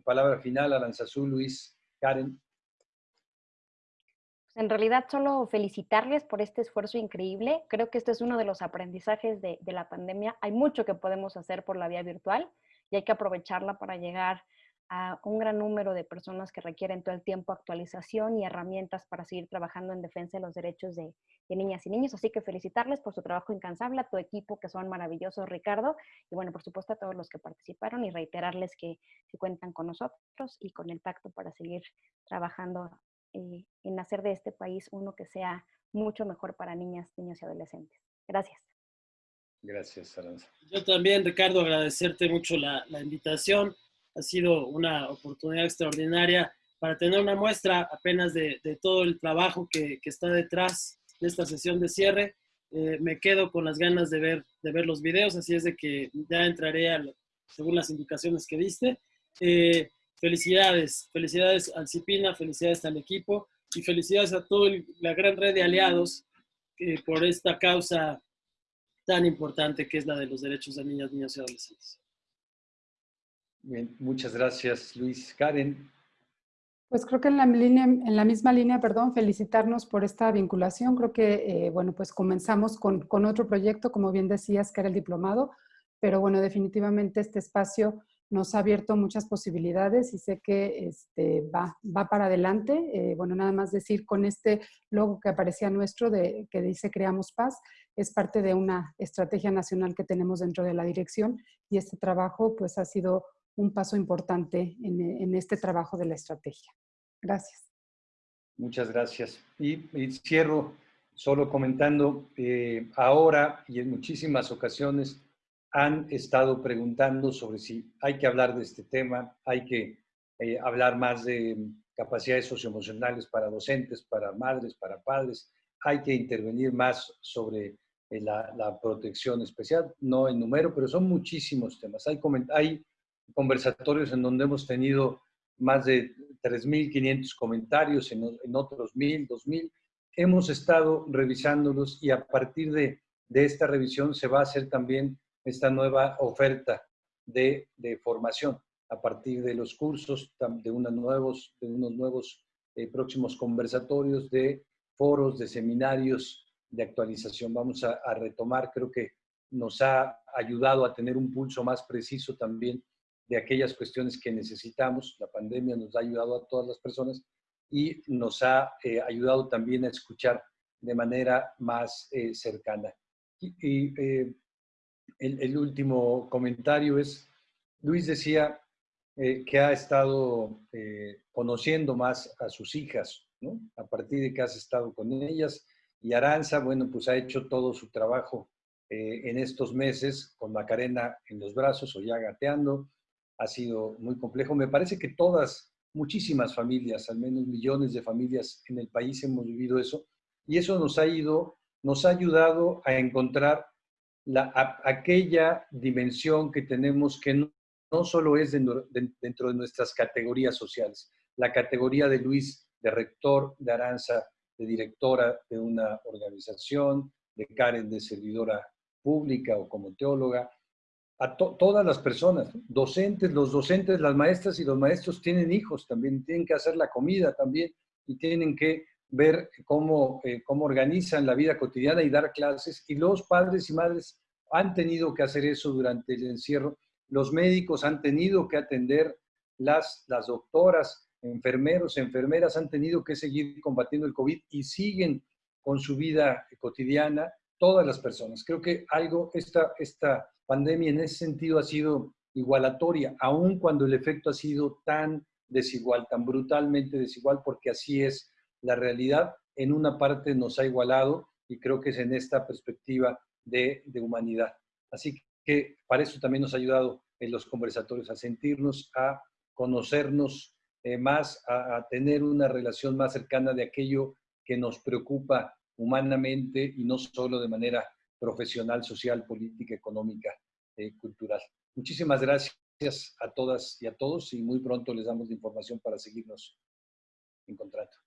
palabra final, Aranzazú, Luis, Karen. En realidad, solo felicitarles por este esfuerzo increíble. Creo que este es uno de los aprendizajes de, la pandemia. Hay mucho que podemos hacer por la vía virtual y hay que aprovecharla para llegar a un gran número de personas que requieren todo el tiempo actualización y herramientas para seguir trabajando en defensa de los derechos de, niñas y niños. Así que felicitarles por su trabajo incansable, a tu equipo que son maravillosos, Ricardo, y bueno, por supuesto a todos los que participaron y reiterarles que, cuentan con nosotros y con el pacto para seguir trabajando eh, en hacer de este país uno que sea mucho mejor para niñas, niños y adolescentes. Gracias. Gracias, Aranza. Yo también, Ricardo, agradecerte mucho la, la invitación ha sido una oportunidad extraordinaria para tener una muestra apenas de, todo el trabajo que, está detrás de esta sesión de cierre. Eh, me quedo con las ganas de ver, de ver los videos, así es de que ya entraré según las indicaciones que diste. Eh, felicidades, felicidades al CIPINA, felicidades al equipo y felicidades a toda la gran red de aliados eh, por esta causa tan importante que es la de los derechos de niñas, niños y adolescentes. Bien, muchas gracias, Luis. Karen. Pues creo que en la, línea, en la misma línea, perdón, felicitarnos por esta vinculación. Creo que, eh, bueno, pues comenzamos con, con, otro proyecto, como bien decías, que era el diplomado, pero bueno, definitivamente este espacio nos ha abierto muchas posibilidades y sé que este, va, va para adelante. Eh, bueno, nada más decir con este logo que aparecía nuestro de, que dice Creamos Paz, es parte de una estrategia nacional que tenemos dentro de la dirección y este trabajo pues ha sido un paso importante en, este trabajo de la estrategia. Gracias. Muchas gracias. Y, cierro solo comentando, eh, ahora y en muchísimas ocasiones han estado preguntando sobre si hay que hablar de este tema, hay que eh, hablar más de capacidades socioemocionales para docentes, para madres, para padres, hay que intervenir más sobre eh, la, la, protección especial, no en número, pero son muchísimos temas. Hay, hay conversatorios en donde hemos tenido más de 3.500 comentarios, en, en otros 1.000, 2.000. Hemos estado revisándolos y a partir de, de, esta revisión se va a hacer también esta nueva oferta de, de formación a partir de los cursos, de, unos nuevos, de unos nuevos eh, próximos conversatorios, de foros, de seminarios de actualización. Vamos a, a retomar, creo que nos ha ayudado a tener un pulso más preciso también de aquellas cuestiones que necesitamos. La pandemia nos ha ayudado a todas las personas y nos ha eh, ayudado también a escuchar de manera más eh, cercana. Y, eh, el, último comentario es, Luis decía que ha estado conociendo más a sus hijas, ¿no? A partir de que has estado con ellas. Y Aranza, bueno, pues ha hecho todo su trabajo eh, en estos meses con Macarena en los brazos o ya gateando. Ha sido muy complejo. Me parece que todas, muchísimas familias, al menos millones de familias en el país hemos vivido eso y eso nos ha ido, nos ha ayudado a encontrar la, aquella dimensión que tenemos que no, solo es dentro de nuestras categorías sociales, la categoría de Luis de rector, de Aranza de directora de una organización, de Karen de servidora pública o como teóloga, a todas las personas, docentes, los docentes, las maestras y los maestros tienen hijos también, tienen que hacer la comida también y tienen que ver cómo, eh, cómo organizan la vida cotidiana y dar clases. Y los padres y madres han tenido que hacer eso durante el encierro. Los médicos han tenido que atender, las, las doctoras, enfermeros, enfermeras han tenido que seguir combatiendo el COVID y siguen con su vida cotidiana todas las personas. Creo que algo, esta, esta pandemia en ese sentido ha sido igualatoria, aun cuando el efecto ha sido tan desigual, tan brutalmente desigual, porque así es la realidad. En una parte nos ha igualado y creo que es en esta perspectiva de, de humanidad. Así que para eso también nos ha ayudado en los conversatorios, a sentirnos, a conocernos eh, más, a, a tener una relación más cercana de aquello que nos preocupa humanamente y no solo de manera profesional, social, política, económica, eh, cultural. Muchísimas gracias a todas y a todos y muy pronto les damos la información para seguirnos encontrando.